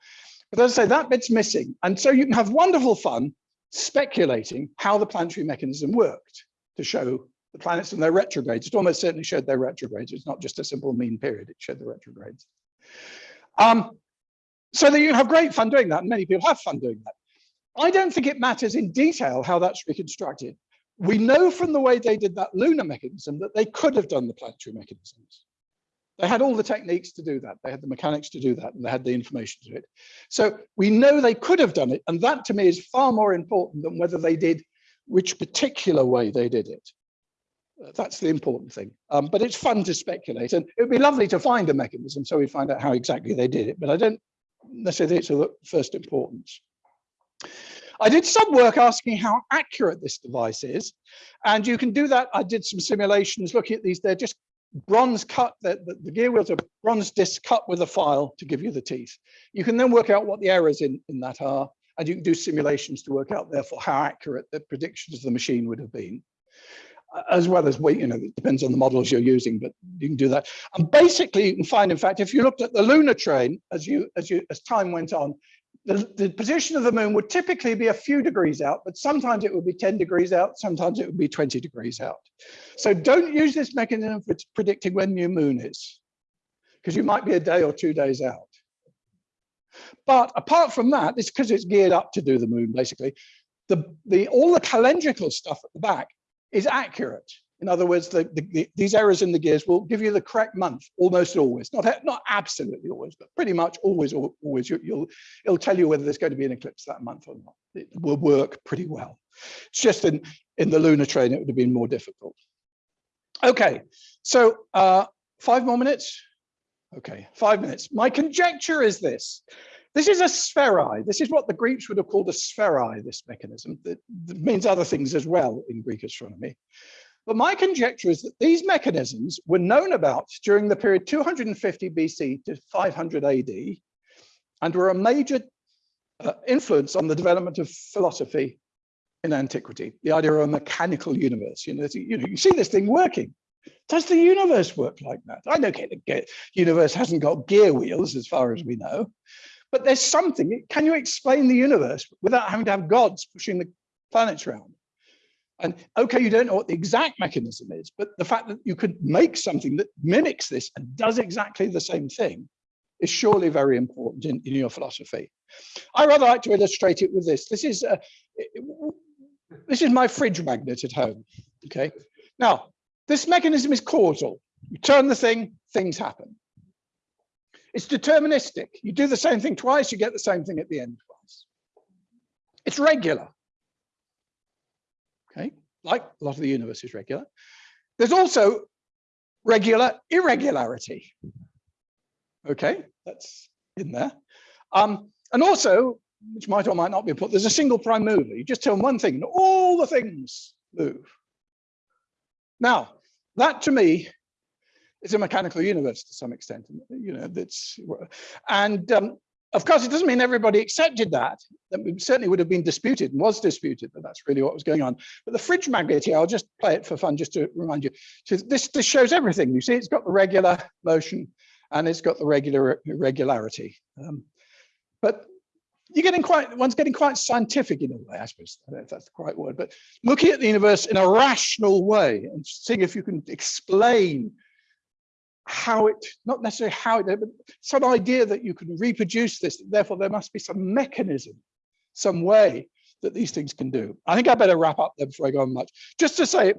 [SPEAKER 3] But as I say, that bit's missing. And so you can have wonderful fun speculating how the planetary mechanism worked to show the planets and their retrogrades. It almost certainly showed their retrogrades. It's not just a simple mean period. It showed the retrogrades. Um, so that you have great fun doing that. And many people have fun doing that. I don't think it matters in detail how that's reconstructed. We know from the way they did that lunar mechanism that they could have done the planetary mechanisms. They had all the techniques to do that. They had the mechanics to do that and they had the information to do it. So we know they could have done it. And that to me is far more important than whether they did which particular way they did it. That's the important thing. Um, but it's fun to speculate and it would be lovely to find a mechanism so we find out how exactly they did it, but I don't necessarily think it's of first importance. I did some work asking how accurate this device is, and you can do that. I did some simulations looking at these. They're just bronze cut, the, the, the gear wheels are bronze discs cut with a file to give you the teeth. You can then work out what the errors in, in that are, and you can do simulations to work out therefore how accurate the predictions of the machine would have been as well as weight, you know, it depends on the models you're using, but you can do that. And basically you can find, in fact, if you looked at the lunar train, as you as you as time went on, the, the position of the moon would typically be a few degrees out, but sometimes it would be 10 degrees out, sometimes it would be 20 degrees out. So don't use this mechanism for predicting when new moon is, because you might be a day or two days out. But apart from that, it's because it's geared up to do the moon, basically. The, the, all the calendrical stuff at the back is accurate. In other words, the, the, the, these errors in the gears will give you the correct month almost always, not not absolutely always, but pretty much always, always. You, will it'll tell you whether there's going to be an eclipse that month or not. It will work pretty well. It's just in in the lunar train it would have been more difficult. Okay, so uh, five more minutes. Okay, five minutes. My conjecture is this. This is a spheri. This is what the Greeks would have called a spheri, this mechanism. That means other things as well in Greek astronomy. But my conjecture is that these mechanisms were known about during the period 250 BC to 500 AD and were a major uh, influence on the development of philosophy in antiquity, the idea of a mechanical universe. You know, you, know, you see this thing working. Does the universe work like that? I know okay, the universe hasn't got gear wheels as far as we know, but there's something. Can you explain the universe without having to have gods pushing the planets around? And okay, you don't know what the exact mechanism is, but the fact that you could make something that mimics this and does exactly the same thing is surely very important in, in your philosophy. I rather like to illustrate it with this. This is uh, this is my fridge magnet at home. Okay. Now, this mechanism is causal. You turn the thing, things happen. It's deterministic. You do the same thing twice, you get the same thing at the end twice. It's regular okay, like a lot of the universe is regular. There's also regular irregularity. Okay, that's in there. Um, and also, which might or might not be put, there's a single prime mover. You just tell one thing and all the things move. Now, that to me is a mechanical universe to some extent. You know, that's and um, of course, it doesn't mean everybody accepted that. That certainly would have been disputed and was disputed, but that's really what was going on. But the fridge magnet here, I'll just play it for fun, just to remind you. So this, this shows everything. You see, it's got the regular motion and it's got the regular regularity. Um, but you're getting quite, one's getting quite scientific in a way, I suppose, I if that's the right word, but looking at the universe in a rational way and seeing if you can explain how it, not necessarily how it, but some idea that you can reproduce this, therefore there must be some mechanism, some way that these things can do. I think I better wrap up there before I go on much. Just to say,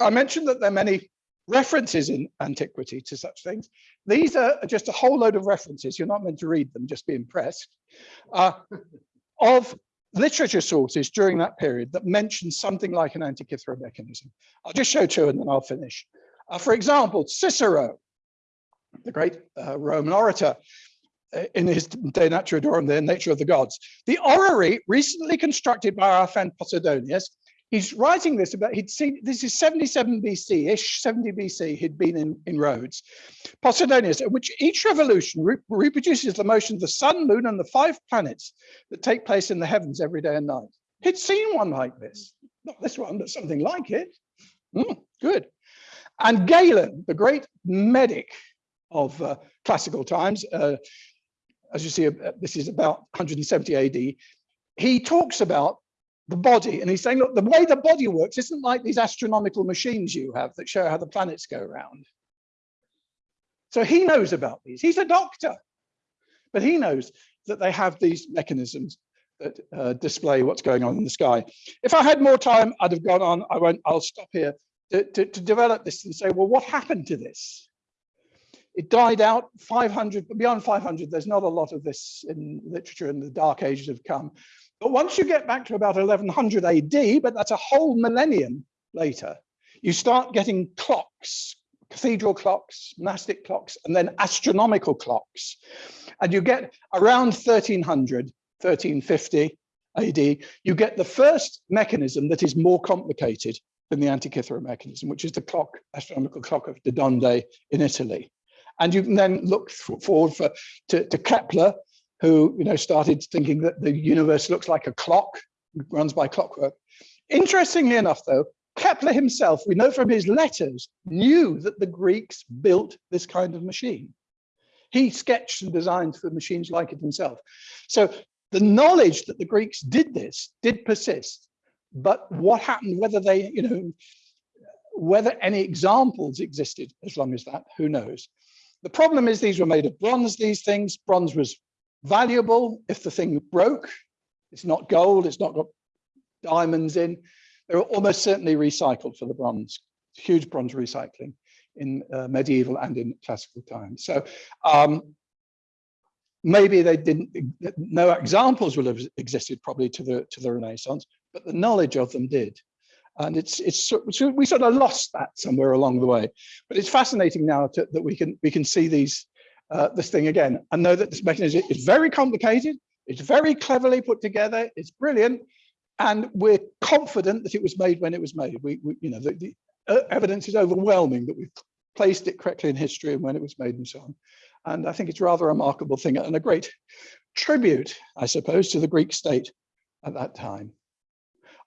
[SPEAKER 3] I mentioned that there are many references in antiquity to such things. These are just a whole load of references. You're not meant to read them, just be impressed. Uh, of literature sources during that period that mention something like an Antikythera mechanism. I'll just show two and then I'll finish. Uh, for example, Cicero the great uh, Roman orator, uh, in his De Natura Naturae the nature of the gods. The orrery recently constructed by our friend Posidonius, he's writing this about, he'd seen, this is 77 BC-ish, 70 BC, he'd been in, in Rhodes. Posidonius, in which each revolution re reproduces the motion of the sun, moon, and the five planets that take place in the heavens every day and night. He'd seen one like this, not this one, but something like it. Mm, good. And Galen, the great medic of uh, classical times. Uh, as you see, uh, this is about 170 AD. He talks about the body and he's saying, look, the way the body works isn't like these astronomical machines you have that show how the planets go around. So he knows about these. He's a doctor, but he knows that they have these mechanisms that uh, display what's going on in the sky. If I had more time, I'd have gone on. I won't. I'll stop here to, to, to develop this and say, well, what happened to this? It died out 500, beyond 500, there's not a lot of this in literature and the dark ages have come. But once you get back to about 1100 AD, but that's a whole millennium later, you start getting clocks, cathedral clocks, monastic clocks, and then astronomical clocks. And you get around 1300, 1350 AD, you get the first mechanism that is more complicated than the Antikythera mechanism, which is the clock, astronomical clock of the Dondi in Italy. And you can then look forward for, to, to Kepler, who you know started thinking that the universe looks like a clock, runs by clockwork. Interestingly enough, though, Kepler himself, we know from his letters, knew that the Greeks built this kind of machine. He sketched and designed for machines like it himself. So the knowledge that the Greeks did this did persist, but what happened, whether they, you know, whether any examples existed as long as that, who knows? The problem is these were made of bronze, these things. Bronze was valuable if the thing broke. It's not gold, it's not got diamonds in. They were almost certainly recycled for the bronze, huge bronze recycling in uh, medieval and in classical times. So um, maybe they didn't, no examples will have existed probably to the, to the Renaissance, but the knowledge of them did. And it's, it's, we sort of lost that somewhere along the way. But it's fascinating now to, that we can, we can see these, uh, this thing again and know that this mechanism is very complicated. It's very cleverly put together. It's brilliant. And we're confident that it was made when it was made. We, we you know, the, the uh, evidence is overwhelming that we've placed it correctly in history and when it was made and so on. And I think it's rather a remarkable thing and a great tribute, I suppose, to the Greek state at that time.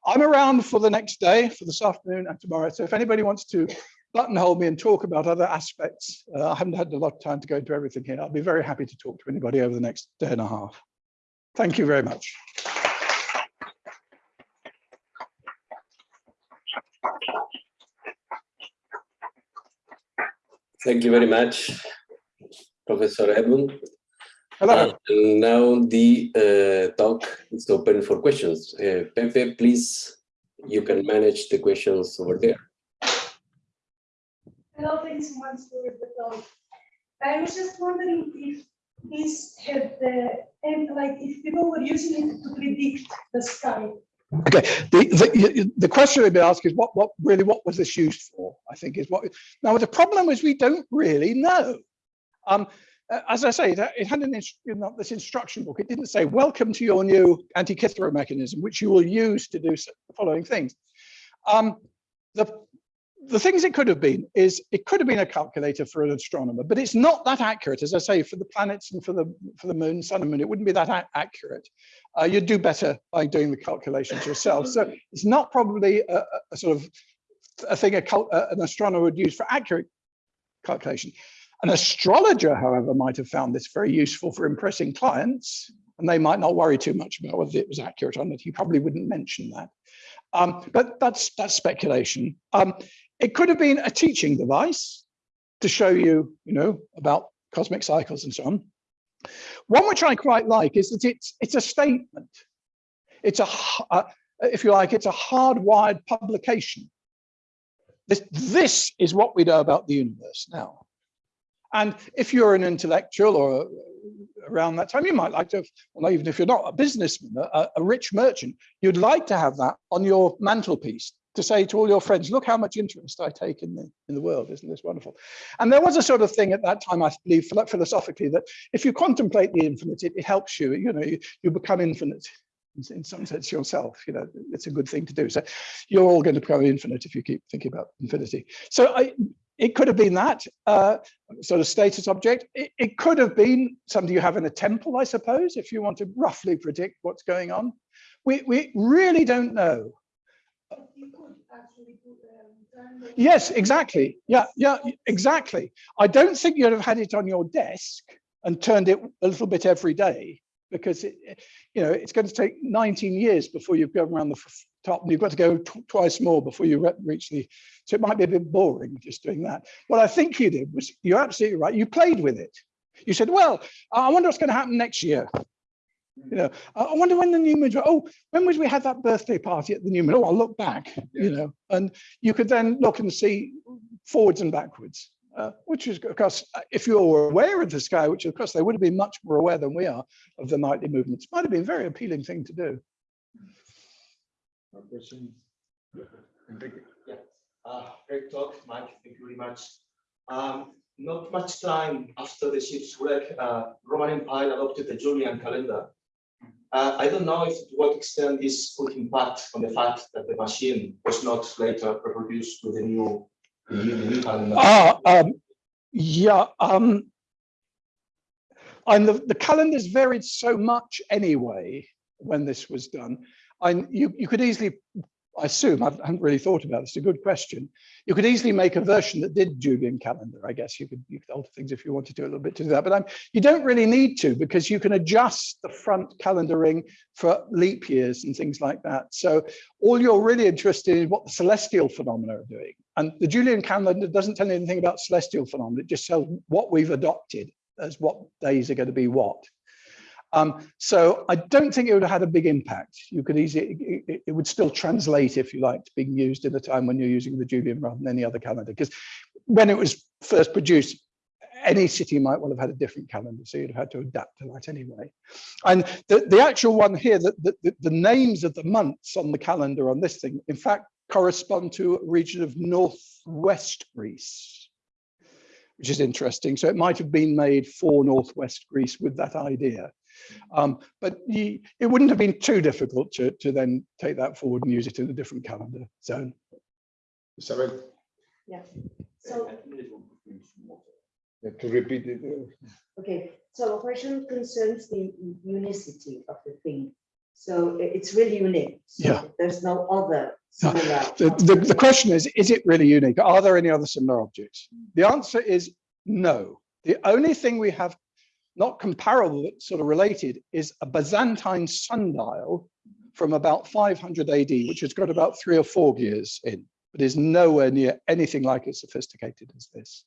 [SPEAKER 3] I'm around for the next day, for this afternoon and tomorrow. So if anybody wants to buttonhole me and talk about other aspects, uh, I haven't had a lot of time to go into everything here. I'll be very happy to talk to anybody over the next day and a half. Thank you very much.
[SPEAKER 1] Thank you very much, Professor Edmund.
[SPEAKER 3] Hello.
[SPEAKER 1] Uh, and now the uh, talk is open for questions. Uh, Pepe, please, you can manage the questions over there.
[SPEAKER 4] Hello, thanks so much for the talk. I was just wondering if this had the, and like if people were using it to predict the sky.
[SPEAKER 3] Okay, the, the, the question I've been asked is what, what really, what was this used for? I think is what, now the problem is we don't really know. Um, uh, as I say, it had an know, this instruction book. It didn't say, welcome to your new Antikythera mechanism, which you will use to do the following things. Um, the, the things it could have been is it could have been a calculator for an astronomer, but it's not that accurate. As I say, for the planets and for the for the moon, sun and moon, it wouldn't be that accurate. Uh, you'd do better by doing the calculations yourself. So it's not probably a, a sort of a thing a, an astronomer would use for accurate calculation. An astrologer, however, might have found this very useful for impressing clients, and they might not worry too much about whether it was accurate or not. He probably wouldn't mention that. Um, but that's that's speculation. Um, it could have been a teaching device to show you, you know, about cosmic cycles and so on. One which I quite like is that it's it's a statement. It's a, uh, if you like, it's a hardwired publication. This, this is what we know about the universe now. And if you're an intellectual or a, around that time, you might like to, well, even if you're not a businessman, a, a rich merchant, you'd like to have that on your mantelpiece to say to all your friends, look how much interest I take in the in the world, isn't this wonderful? And there was a sort of thing at that time, I believe, philosophically, that if you contemplate the infinite, it, it helps you, you know, you, you become infinite in some sense yourself, you know, it's a good thing to do. So you're all going to become infinite if you keep thinking about infinity. So I, it could have been that uh, sort of status object. It, it, could have been something you have in a temple, I suppose, if you want to roughly predict what's going on. We, we really don't know. Yes, exactly. Yeah, yeah, exactly. I don't think you'd have had it on your desk and turned it a little bit every day because it, you know it's going to take 19 years before you've gone around the top and you've got to go twice more before you reach the so it might be a bit boring just doing that. What i think you did was you're absolutely right you played with it. You said well i wonder what's going to happen next year. You know i wonder when the Newmans were oh when was we had that birthday party at the Newman oh i'll look back you know and you could then look and see forwards and backwards uh, which is, of course, if you were aware of the sky, which of course they would have been much more aware than we are of the nightly movements, might have been a very appealing thing to do.
[SPEAKER 5] Question.
[SPEAKER 6] Yeah.
[SPEAKER 5] Uh, great talk, Mike. Thank you very much. Um, not much time after the ship's wreck, uh, Roman Empire adopted the Julian calendar. Uh, I don't know if to what extent this could impact on the fact that the machine was not later reproduced with the new, the new, the new calendar.
[SPEAKER 3] Ah, um, yeah, um, and the, the calendars varied so much anyway when this was done. And you, you could easily, I assume, I haven't really thought about this, it's a good question. You could easily make a version that did Julian calendar. I guess you could, you could alter things if you wanted to a little bit to do that, but um, you don't really need to because you can adjust the front calendaring for leap years and things like that. So all you're really interested in is what the celestial phenomena are doing. And the Julian calendar doesn't tell you anything about celestial phenomena. It just tells what we've adopted as what days are going to be what. Um, so I don't think it would have had a big impact. You could easily, it, it, would still translate, if you like, to being used in a time when you're using the Julian rather than any other calendar. Because when it was first produced, any city might well have had a different calendar, so you'd have had to adapt to that anyway. And the, the actual one here, the, the, the names of the months on the calendar on this thing, in fact, correspond to a region of northwest Greece, which is interesting. So it might have been made for northwest Greece with that idea. Um, but he, it wouldn't have been too difficult to, to then take that forward and use it in a different calendar zone.
[SPEAKER 6] Sorry.
[SPEAKER 7] Yeah, so,
[SPEAKER 6] uh, to repeat it.
[SPEAKER 7] okay, so the question concerns the unicity of the thing. So it's really unique. So
[SPEAKER 3] Yeah.
[SPEAKER 7] There's no other similar.
[SPEAKER 3] The, the, the question is, is it really unique? Are there any other similar objects? The answer is no. The only thing we have not comparable, but sort of related, is a Byzantine sundial from about 500 AD, which has got about three or four gears in, but is nowhere near anything like as sophisticated as this.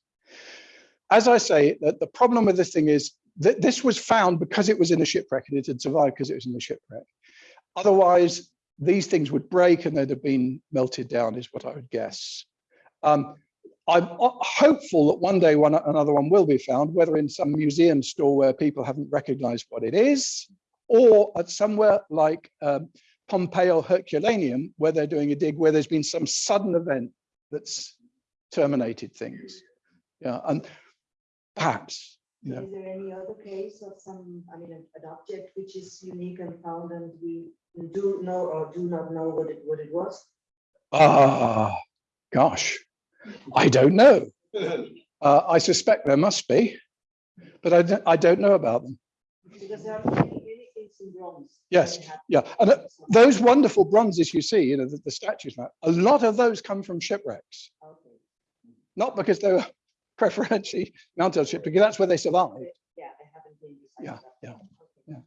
[SPEAKER 3] As I say, that the problem with this thing is that this was found because it was in a shipwreck and it had survived because it was in the shipwreck. Otherwise, these things would break and they'd have been melted down is what I would guess. Um, I'm hopeful that one day one another one will be found, whether in some museum store where people haven't recognized what it is, or at somewhere like um, or Herculaneum, where they're doing a dig, where there's been some sudden event that's terminated things. Yeah, and perhaps, you know,
[SPEAKER 7] Is there any other case of some, I mean, an an object which is unique and found and we do know or do not know what it, what it was?
[SPEAKER 3] ah, gosh, I don't know. Uh, I suspect there must be, but I don't, I don't know about them.
[SPEAKER 7] Because there are many, many things in bronze.
[SPEAKER 3] Yes, yeah, and uh, those wonderful bronzes you see, you know, the, the statues, now, a lot of those come from shipwrecks,
[SPEAKER 7] Okay.
[SPEAKER 3] not because they were preferentially mounted on ship, because that's where they survived.
[SPEAKER 7] Yeah, I haven't been.
[SPEAKER 3] Yeah, yeah,
[SPEAKER 7] Okay.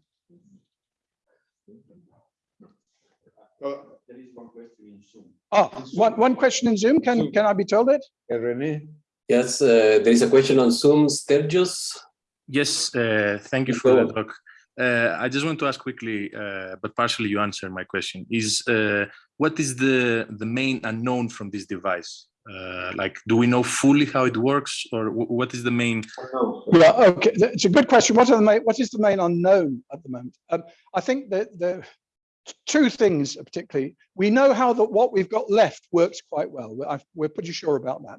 [SPEAKER 3] yeah.
[SPEAKER 6] uh,
[SPEAKER 8] There is one question in Zoom.
[SPEAKER 3] Ah, one, one question in Zoom, can, can I be told it?
[SPEAKER 6] uh, René,
[SPEAKER 1] Yes, uh, there is a question on Zoom. Sturgis,
[SPEAKER 9] Yes, uh, thank you for the
[SPEAKER 1] on.
[SPEAKER 9] talk. Uh, I just want to ask quickly, uh, but partially you answered my question, is uh, what is the, the main unknown from this device? Uh, like, do we know fully how it works or what is the main?
[SPEAKER 3] Yeah, okay, it's a good question. What are the main, what is the main unknown at the moment? Um, I think that the t- two things particularly, we know how that what we've got left works quite well. We're- pretty sure about that.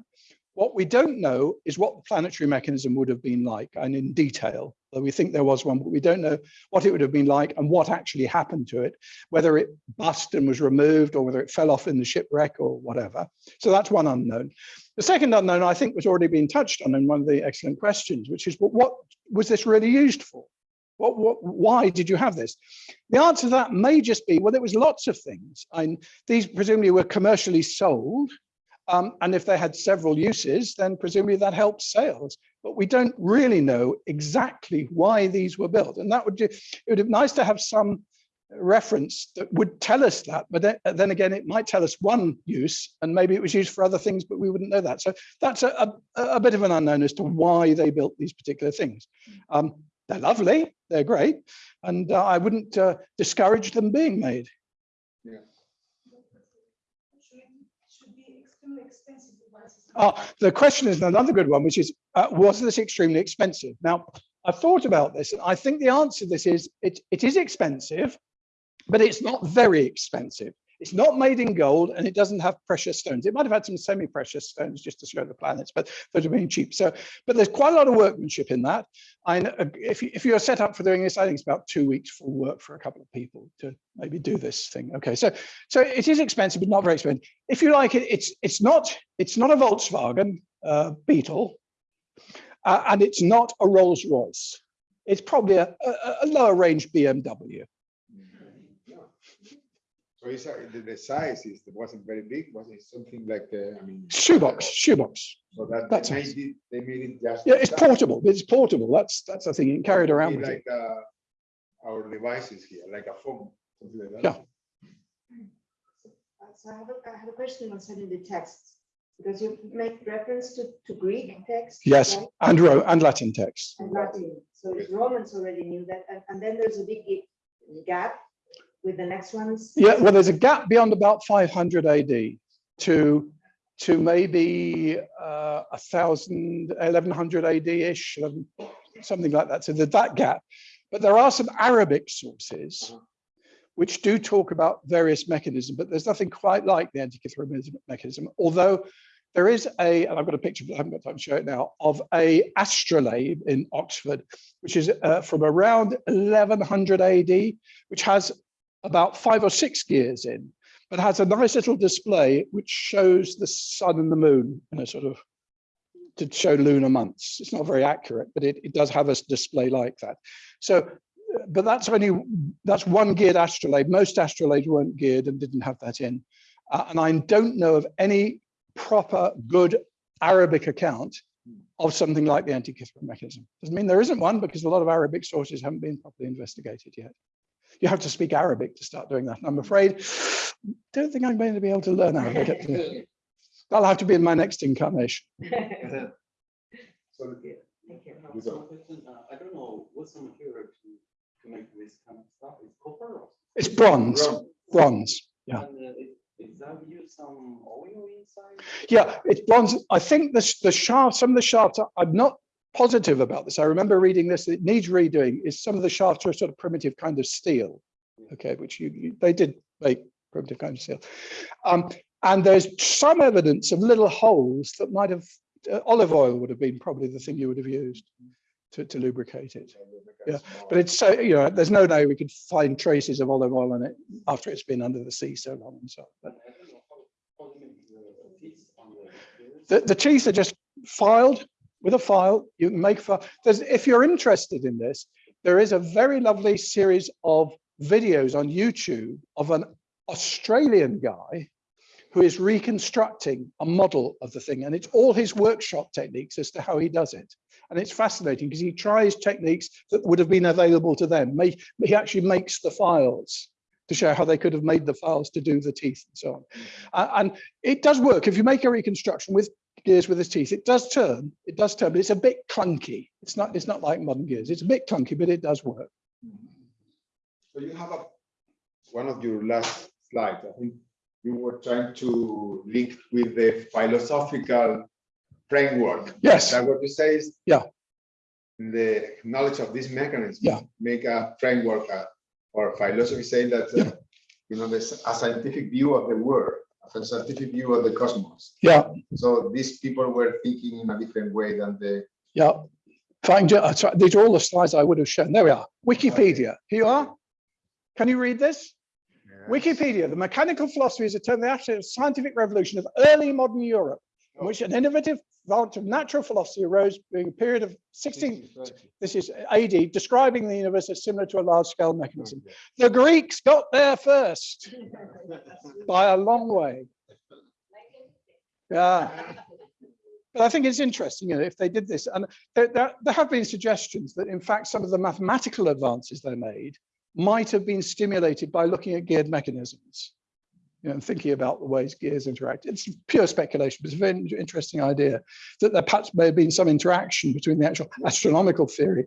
[SPEAKER 3] What we don't know is what the planetary mechanism would have been like and in detail. Though we think there was one, but we don't know what it would have been like and what actually happened to it, whether it bust and was removed or whether it fell off in the shipwreck or whatever. So that's one unknown. The second unknown, I think, was already being touched on in one of the excellent questions, which is what, what was this really used for? What, what, why did you have this? The answer to that may just be, well, there was lots of things. And these presumably were commercially sold. Um, and if they had several uses, then presumably that helps sales. But we don't really know exactly why these were built. And that would, it would be nice to have some reference that would tell us that. But then, then again, it might tell us one use and maybe it was used for other things, but we wouldn't know that. So that's a, a, a bit of an unknown as to why they built these particular things. Um, they're lovely, they're great, and uh, I wouldn't uh, discourage them being made.
[SPEAKER 4] Should should be extremely expensive devices.
[SPEAKER 3] Ah, the question is another good one, which is, uh, was this extremely expensive? Now, I've thought about this, and I think the answer to this is it, it is expensive, but it's not very expensive. It's not made in gold and it doesn't have precious stones. It might have had some semi-precious stones just to show the planets, but those are being cheap. So, but there's quite a lot of workmanship in that. Know, if, you- if you're set up for doing this, I think it's about two weeks full work for a couple of people to maybe do this thing. Okay, so so it is expensive, but not very expensive. If you like it, it's it's not it's not a Volkswagen uh, Beetle, uh, and it's not a Rolls Royce. It's probably a, a, a lower range BMW.
[SPEAKER 6] So it's, uh, the, the size is, it wasn't very big, was it something like, uh, I mean.
[SPEAKER 3] Shoebox, shoebox.
[SPEAKER 6] So that
[SPEAKER 3] That's
[SPEAKER 6] they made it, they made it just.
[SPEAKER 3] Yeah, it's
[SPEAKER 6] that.
[SPEAKER 3] portable. It's portable. That's that's the thing. You can carry it around with you.
[SPEAKER 6] Like, uh, our devices here, like a phone, something like
[SPEAKER 3] Yeah.
[SPEAKER 6] that.
[SPEAKER 7] Uh, So I have a, I have a question concerning the text, because you make reference to, to Greek text.
[SPEAKER 3] Yes,
[SPEAKER 7] right?
[SPEAKER 3] and Ro and Latin text.
[SPEAKER 7] And Latin, so the Romans already knew that, and, and then there's a big gap with the next ones.
[SPEAKER 3] Yeah, well, there's a gap beyond about 500 AD to to maybe uh, a thousand, 1100 AD ish, something like that. So there's that gap. But there are some Arabic sources which do talk about various mechanisms, but there's nothing quite like the Antikythera mechanism, although there is a, and I've got a picture, but I haven't got time to show it now, of a astrolabe in Oxford, which is uh, from around 1100 AD, which has about five or six gears in, but has a nice little display which shows the sun and the moon in a sort of to show lunar months. It's not very accurate, but it, it does have a display like that. So, uh, but that's only that's one geared astrolabe. Most astrolabes weren't geared and didn't have that in. Uh, and I don't know of any proper good Arabic account of something like the Antikythera mechanism. Doesn't mean there isn't one because a lot of Arabic sources haven't been properly investigated yet. You have to speak Arabic to start doing that. And I'm afraid, don't think I'm going to be able to learn Arabic. That'll have to be in my next incarnation.
[SPEAKER 6] So
[SPEAKER 7] Thank you.
[SPEAKER 6] you
[SPEAKER 8] So
[SPEAKER 6] go.
[SPEAKER 8] question, I don't know, what's the material to, to make this kind of stuff? It's copper or?
[SPEAKER 3] It's bronze,
[SPEAKER 6] Bronze.
[SPEAKER 3] bronze. Yeah.
[SPEAKER 8] And, uh, it- Is that use some oil inside?
[SPEAKER 3] Yeah, it's bronze. I think the, the shaft, some of the shafts, are- I'm not positive about this. I remember reading this, it needs redoing, is some of the shafts are sort of primitive kind of steel. Okay, which you, you- they did make primitive kind of steel. Um, and there's some evidence of little holes that might have, uh, olive oil would have been probably the thing you would have used to, to lubricate it. Yeah, But it's so, you know, there's no way we could find traces of olive oil in it after it's been under the sea so long and so on. But.
[SPEAKER 8] The, the
[SPEAKER 3] teeth are just filed with a file. You can make, fi- there's, if you're interested in this, there is a very lovely series of videos on YouTube of an Australian guy who is reconstructing a model of the thing. And it's all his workshop techniques as to how he does it. And it's fascinating because he tries techniques that would have been available to them. He actually makes the files to show how they could have made the files to do the teeth and so on. Uh, and it does work. If you make a reconstruction with gears with his teeth, it does turn, it does turn, but it's a bit clunky. It's not, it's not like modern gears. It's a bit clunky, but it does work.
[SPEAKER 6] So you have a, one of your last slides, I think you were trying to link with the philosophical framework.
[SPEAKER 3] Yes,
[SPEAKER 6] That what you say is?
[SPEAKER 3] Yeah.
[SPEAKER 6] The knowledge of this mechanism.
[SPEAKER 3] Yeah.
[SPEAKER 6] Make a framework uh, or philosophy saying that, uh,
[SPEAKER 3] Yeah.
[SPEAKER 6] you know, there's a scientific view of the world, a scientific view of the cosmos.
[SPEAKER 3] yeah,
[SPEAKER 6] So these people were thinking in a different way than the,
[SPEAKER 3] yeah. Fine, ju- uh, sorry, these are all the slides I would have shown. There we are. Wikipedia. Here you are. Can you read this? Wikipedia, the mechanical philosophy is a term that the actual scientific revolution of early modern Europe, in which an innovative branch of natural philosophy arose during a period of 16, this is AD, describing the universe as similar to a large-scale mechanism. The Greeks got there first by a long way. Yeah. But I think it's interesting, you know, if they did this, and there, there, there have been suggestions that in fact, some of the mathematical advances they made might have been stimulated by looking at geared mechanisms. You know, and thinking about the ways gears interact. It's pure speculation, but it's a very interesting idea that there perhaps may have been some interaction between the actual astronomical theory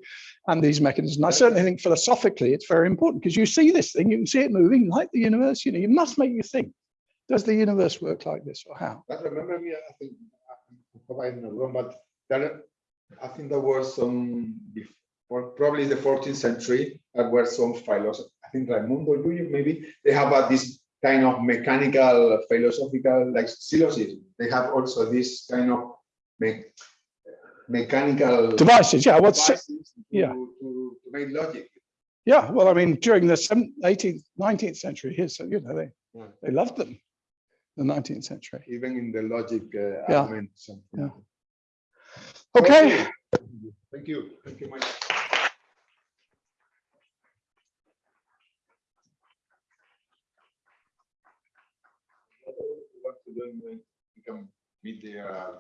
[SPEAKER 3] and these mechanisms. I certainly think philosophically it's very important because you see this thing, you can see it moving like the universe, you know, you must make you think, does the universe work like this or how?
[SPEAKER 6] But remember me, I think, I wrong, but there, I think there were some before, probably the 14th century, there were some philosophers, I think Raimundo Luyo, maybe, they have uh, this kind of mechanical, philosophical, like syllogism. They have also this kind of me- mechanical
[SPEAKER 3] Devices, yeah, what's,
[SPEAKER 6] devices to,
[SPEAKER 3] yeah.
[SPEAKER 6] to, to make logic.
[SPEAKER 3] yeah, well, I mean, during the seven- 18th, 19th century here, so, you know, they,
[SPEAKER 6] Yeah.
[SPEAKER 3] they loved them, the 19th century.
[SPEAKER 6] even in the logic uh,
[SPEAKER 3] Yeah. Yeah. Okay.
[SPEAKER 6] Thank you. Thank you, Mike. To do, we can meet there uh,